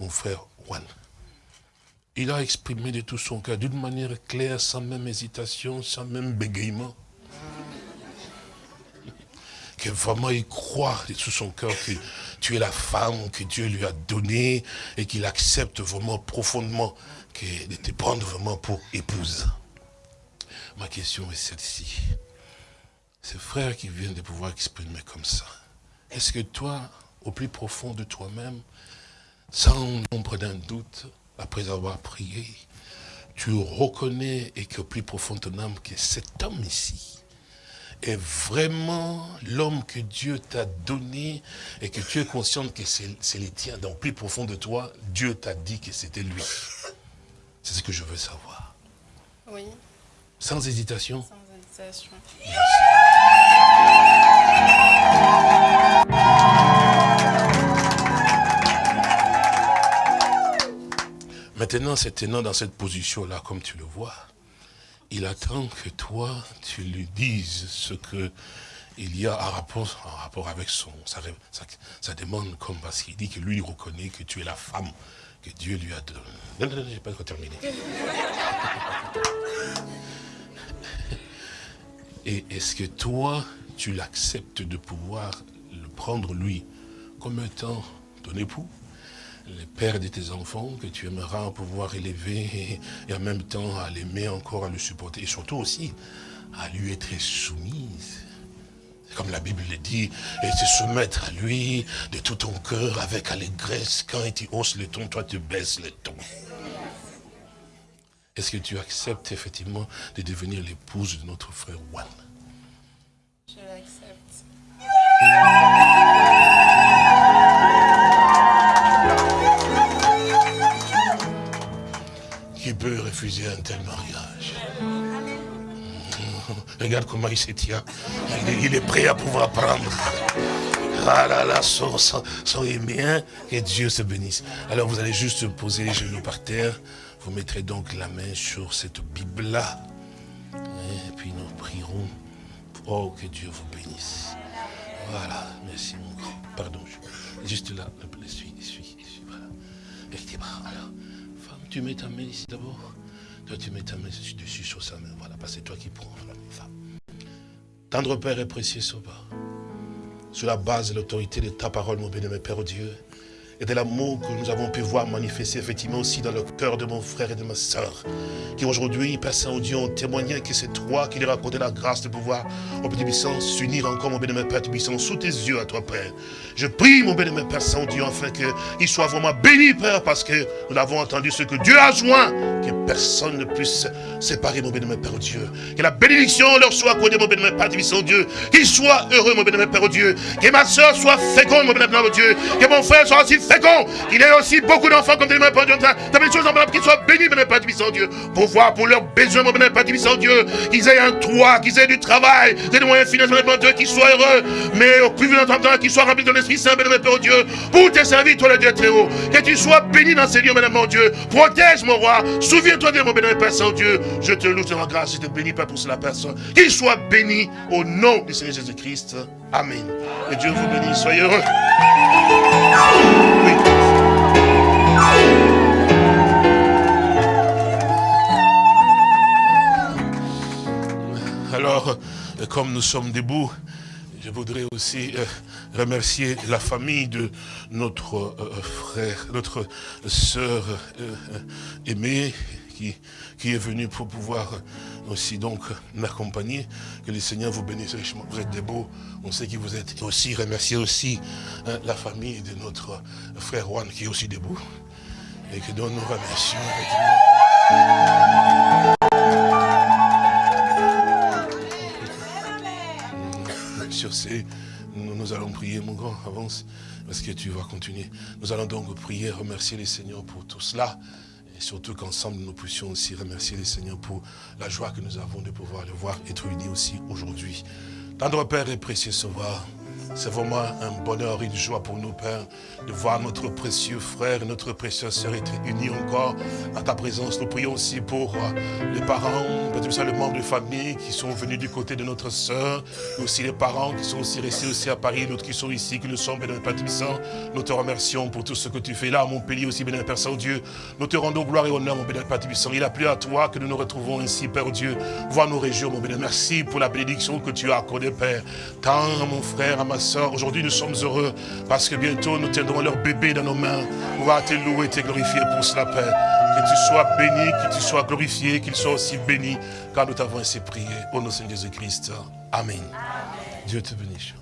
mon frère Juan. Il a exprimé de tout son cœur, d'une manière claire, sans même hésitation, sans même bégaiement. Que vraiment il croit de tout son cœur que tu es la femme que Dieu lui a donnée et qu'il accepte vraiment profondément de te prendre vraiment pour épouse. Ma question est celle-ci. Ce frère qui vient de pouvoir exprimer comme ça, est-ce que toi, au plus profond de toi-même, sans nombre d'un doute, après avoir prié, tu reconnais et que plus profond de ton âme que cet homme ici est vraiment l'homme que Dieu t'a donné et que tu es conscient que c'est le tien. Donc plus profond de toi, Dieu t'a dit que c'était lui. C'est ce que je veux savoir. Oui. Sans hésitation Sans hésitation. Merci. Maintenant, c'est tenant dans cette position-là, comme tu le vois, il attend que toi, tu lui dises ce que il y a en rapport, avec son, sa, demande, comme parce qu'il dit que lui, il reconnaît que tu es la femme que Dieu lui a donnée. Non, non, non, j'ai pas encore terminé. Et est-ce que toi, tu l'acceptes de pouvoir le prendre, lui, comme étant ton époux le père de tes enfants que tu aimeras pouvoir élever et, en même temps à l'aimer encore, à le supporter et surtout aussi à lui être soumise. Comme la Bible le dit, et se soumettre à lui de tout ton cœur avec allégresse. Quand tu hausses le ton, toi tu baisses le ton. Est-ce que tu acceptes effectivement de devenir l'épouse de notre frère Juan? Je l'accepte. Qui peut refuser un tel mariage Regarde comment il se tient. Il est, prêt à pouvoir prendre. Ah là là, soyez bien, que Dieu se bénisse. Alors vous allez juste poser les genoux par terre. Vous mettrez donc la main sur cette Bible-là. Oh, que Dieu vous bénisse. Voilà, merci mon grand. Pardon, juste là, suis, suis, suis, voilà. Alors, tu mets ta main ici d'abord. Toi, tu mets ta main dessus sur sa main. Voilà, parce que c'est toi qui prends la femme. Tendre Père et précieux Sauveur, sur la base de l'autorité de ta parole, mon béni, Père Dieu, et de l'amour que nous avons pu voir manifester effectivement aussi dans le cœur de mon frère et de ma soeur, qui aujourd'hui, Père Saint-Dieu, ont témoigné que c'est toi qui leur as accordé la grâce de pouvoir, au Père s'unir encore, mon bénémoine Père puissant, sous tes yeux à toi, Père. Je prie, mon bénémoine Père Saint-Dieu, afin qu'il soit vraiment béni, Père, parce que nous avons entendu ce que Dieu a joint, que personne ne puisse séparer, mon bénémoine Père Dieu. Que la bénédiction leur soit accordée, mon bénémoine Père puissant Dieu. Qu'il soit heureux, mon bénémoine Père Dieu. Que ma soeur soit féconde, mon bénémoine Père Dieu. Que mon frère soit aussi fécond. Il ait aussi beaucoup d'enfants comme des Père Dieu. T'as des choses en qu'il soit béni, mon Père Tibissant Dieu. Pour voir pour leurs besoins, mon Père Tibissant Dieu. Qu'ils aient un toit, qu'ils aient du travail, des moyens financiers, mon Dieu, qu'ils soient heureux. Mais au plus vite temps, qu'ils soient remplis de l'Esprit Saint, mon Père Dieu. Pour te servir, toi le Dieu très haut. Que tu sois béni dans ces lieux, mon Dieu. Protège mon roi. Souviens-toi de mon bénémoine Père Saint-Dieu. Je te loue, te rends grâce, je te bénis, Père, pour cela personne. Qu'il soit béni au nom du Seigneur Jésus-Christ. Amen. Et Dieu vous bénisse. Soyez heureux. Alors, comme nous sommes debout, je voudrais aussi euh, remercier la famille de notre euh, frère, notre sœur euh, aimée, qui, qui est venue pour pouvoir aussi donc m'accompagner. Que le Seigneur vous bénisse richement. Vous êtes debout. On sait que vous êtes aussi. Remercier aussi la famille de notre frère Juan qui est aussi debout. Et que nous remercions. Nous, allons prier, mon grand, avance, parce que tu vas continuer. Nous allons donc prier, remercier les Seigneurs pour tout cela. Et surtout qu'ensemble, nous puissions aussi remercier les Seigneurs pour la joie que nous avons de pouvoir le voir être unis aussi aujourd'hui. Tendre Père et précieux Sauveur, c'est vraiment un bonheur, une joie pour nous, Père, de voir notre précieux frère, notre précieuse sœur être unis encore à ta présence. Nous prions aussi pour euh, les parents, peut-être ça, les membres de famille qui sont venus du côté de notre sœur, mais aussi les parents qui sont aussi restés aussi à Paris, d'autres qui sont ici, qui nous sommes, bénémoine Père. Nous te remercions pour tout ce que tu fais là, mon pays aussi, bénémoine Père Saint-Dieu. Nous te rendons gloire et honneur, mon bénémoine Père. Il a plu à toi que nous nous retrouvons ici, Père Dieu. Voir nos régions, mon bénémoine. Merci pour la bénédiction que tu as accordée, Père. Tant à mon frère, à ma Aujourd'hui, nous sommes heureux parce que bientôt nous tiendrons leur bébé dans nos mains. On va te louer te glorifier pour cela, Père. Que tu sois béni, que tu sois glorifié, qu'il soit aussi béni, car nous t'avons ainsi prié. Au nom de Jésus-Christ. Amen. Dieu te bénisse.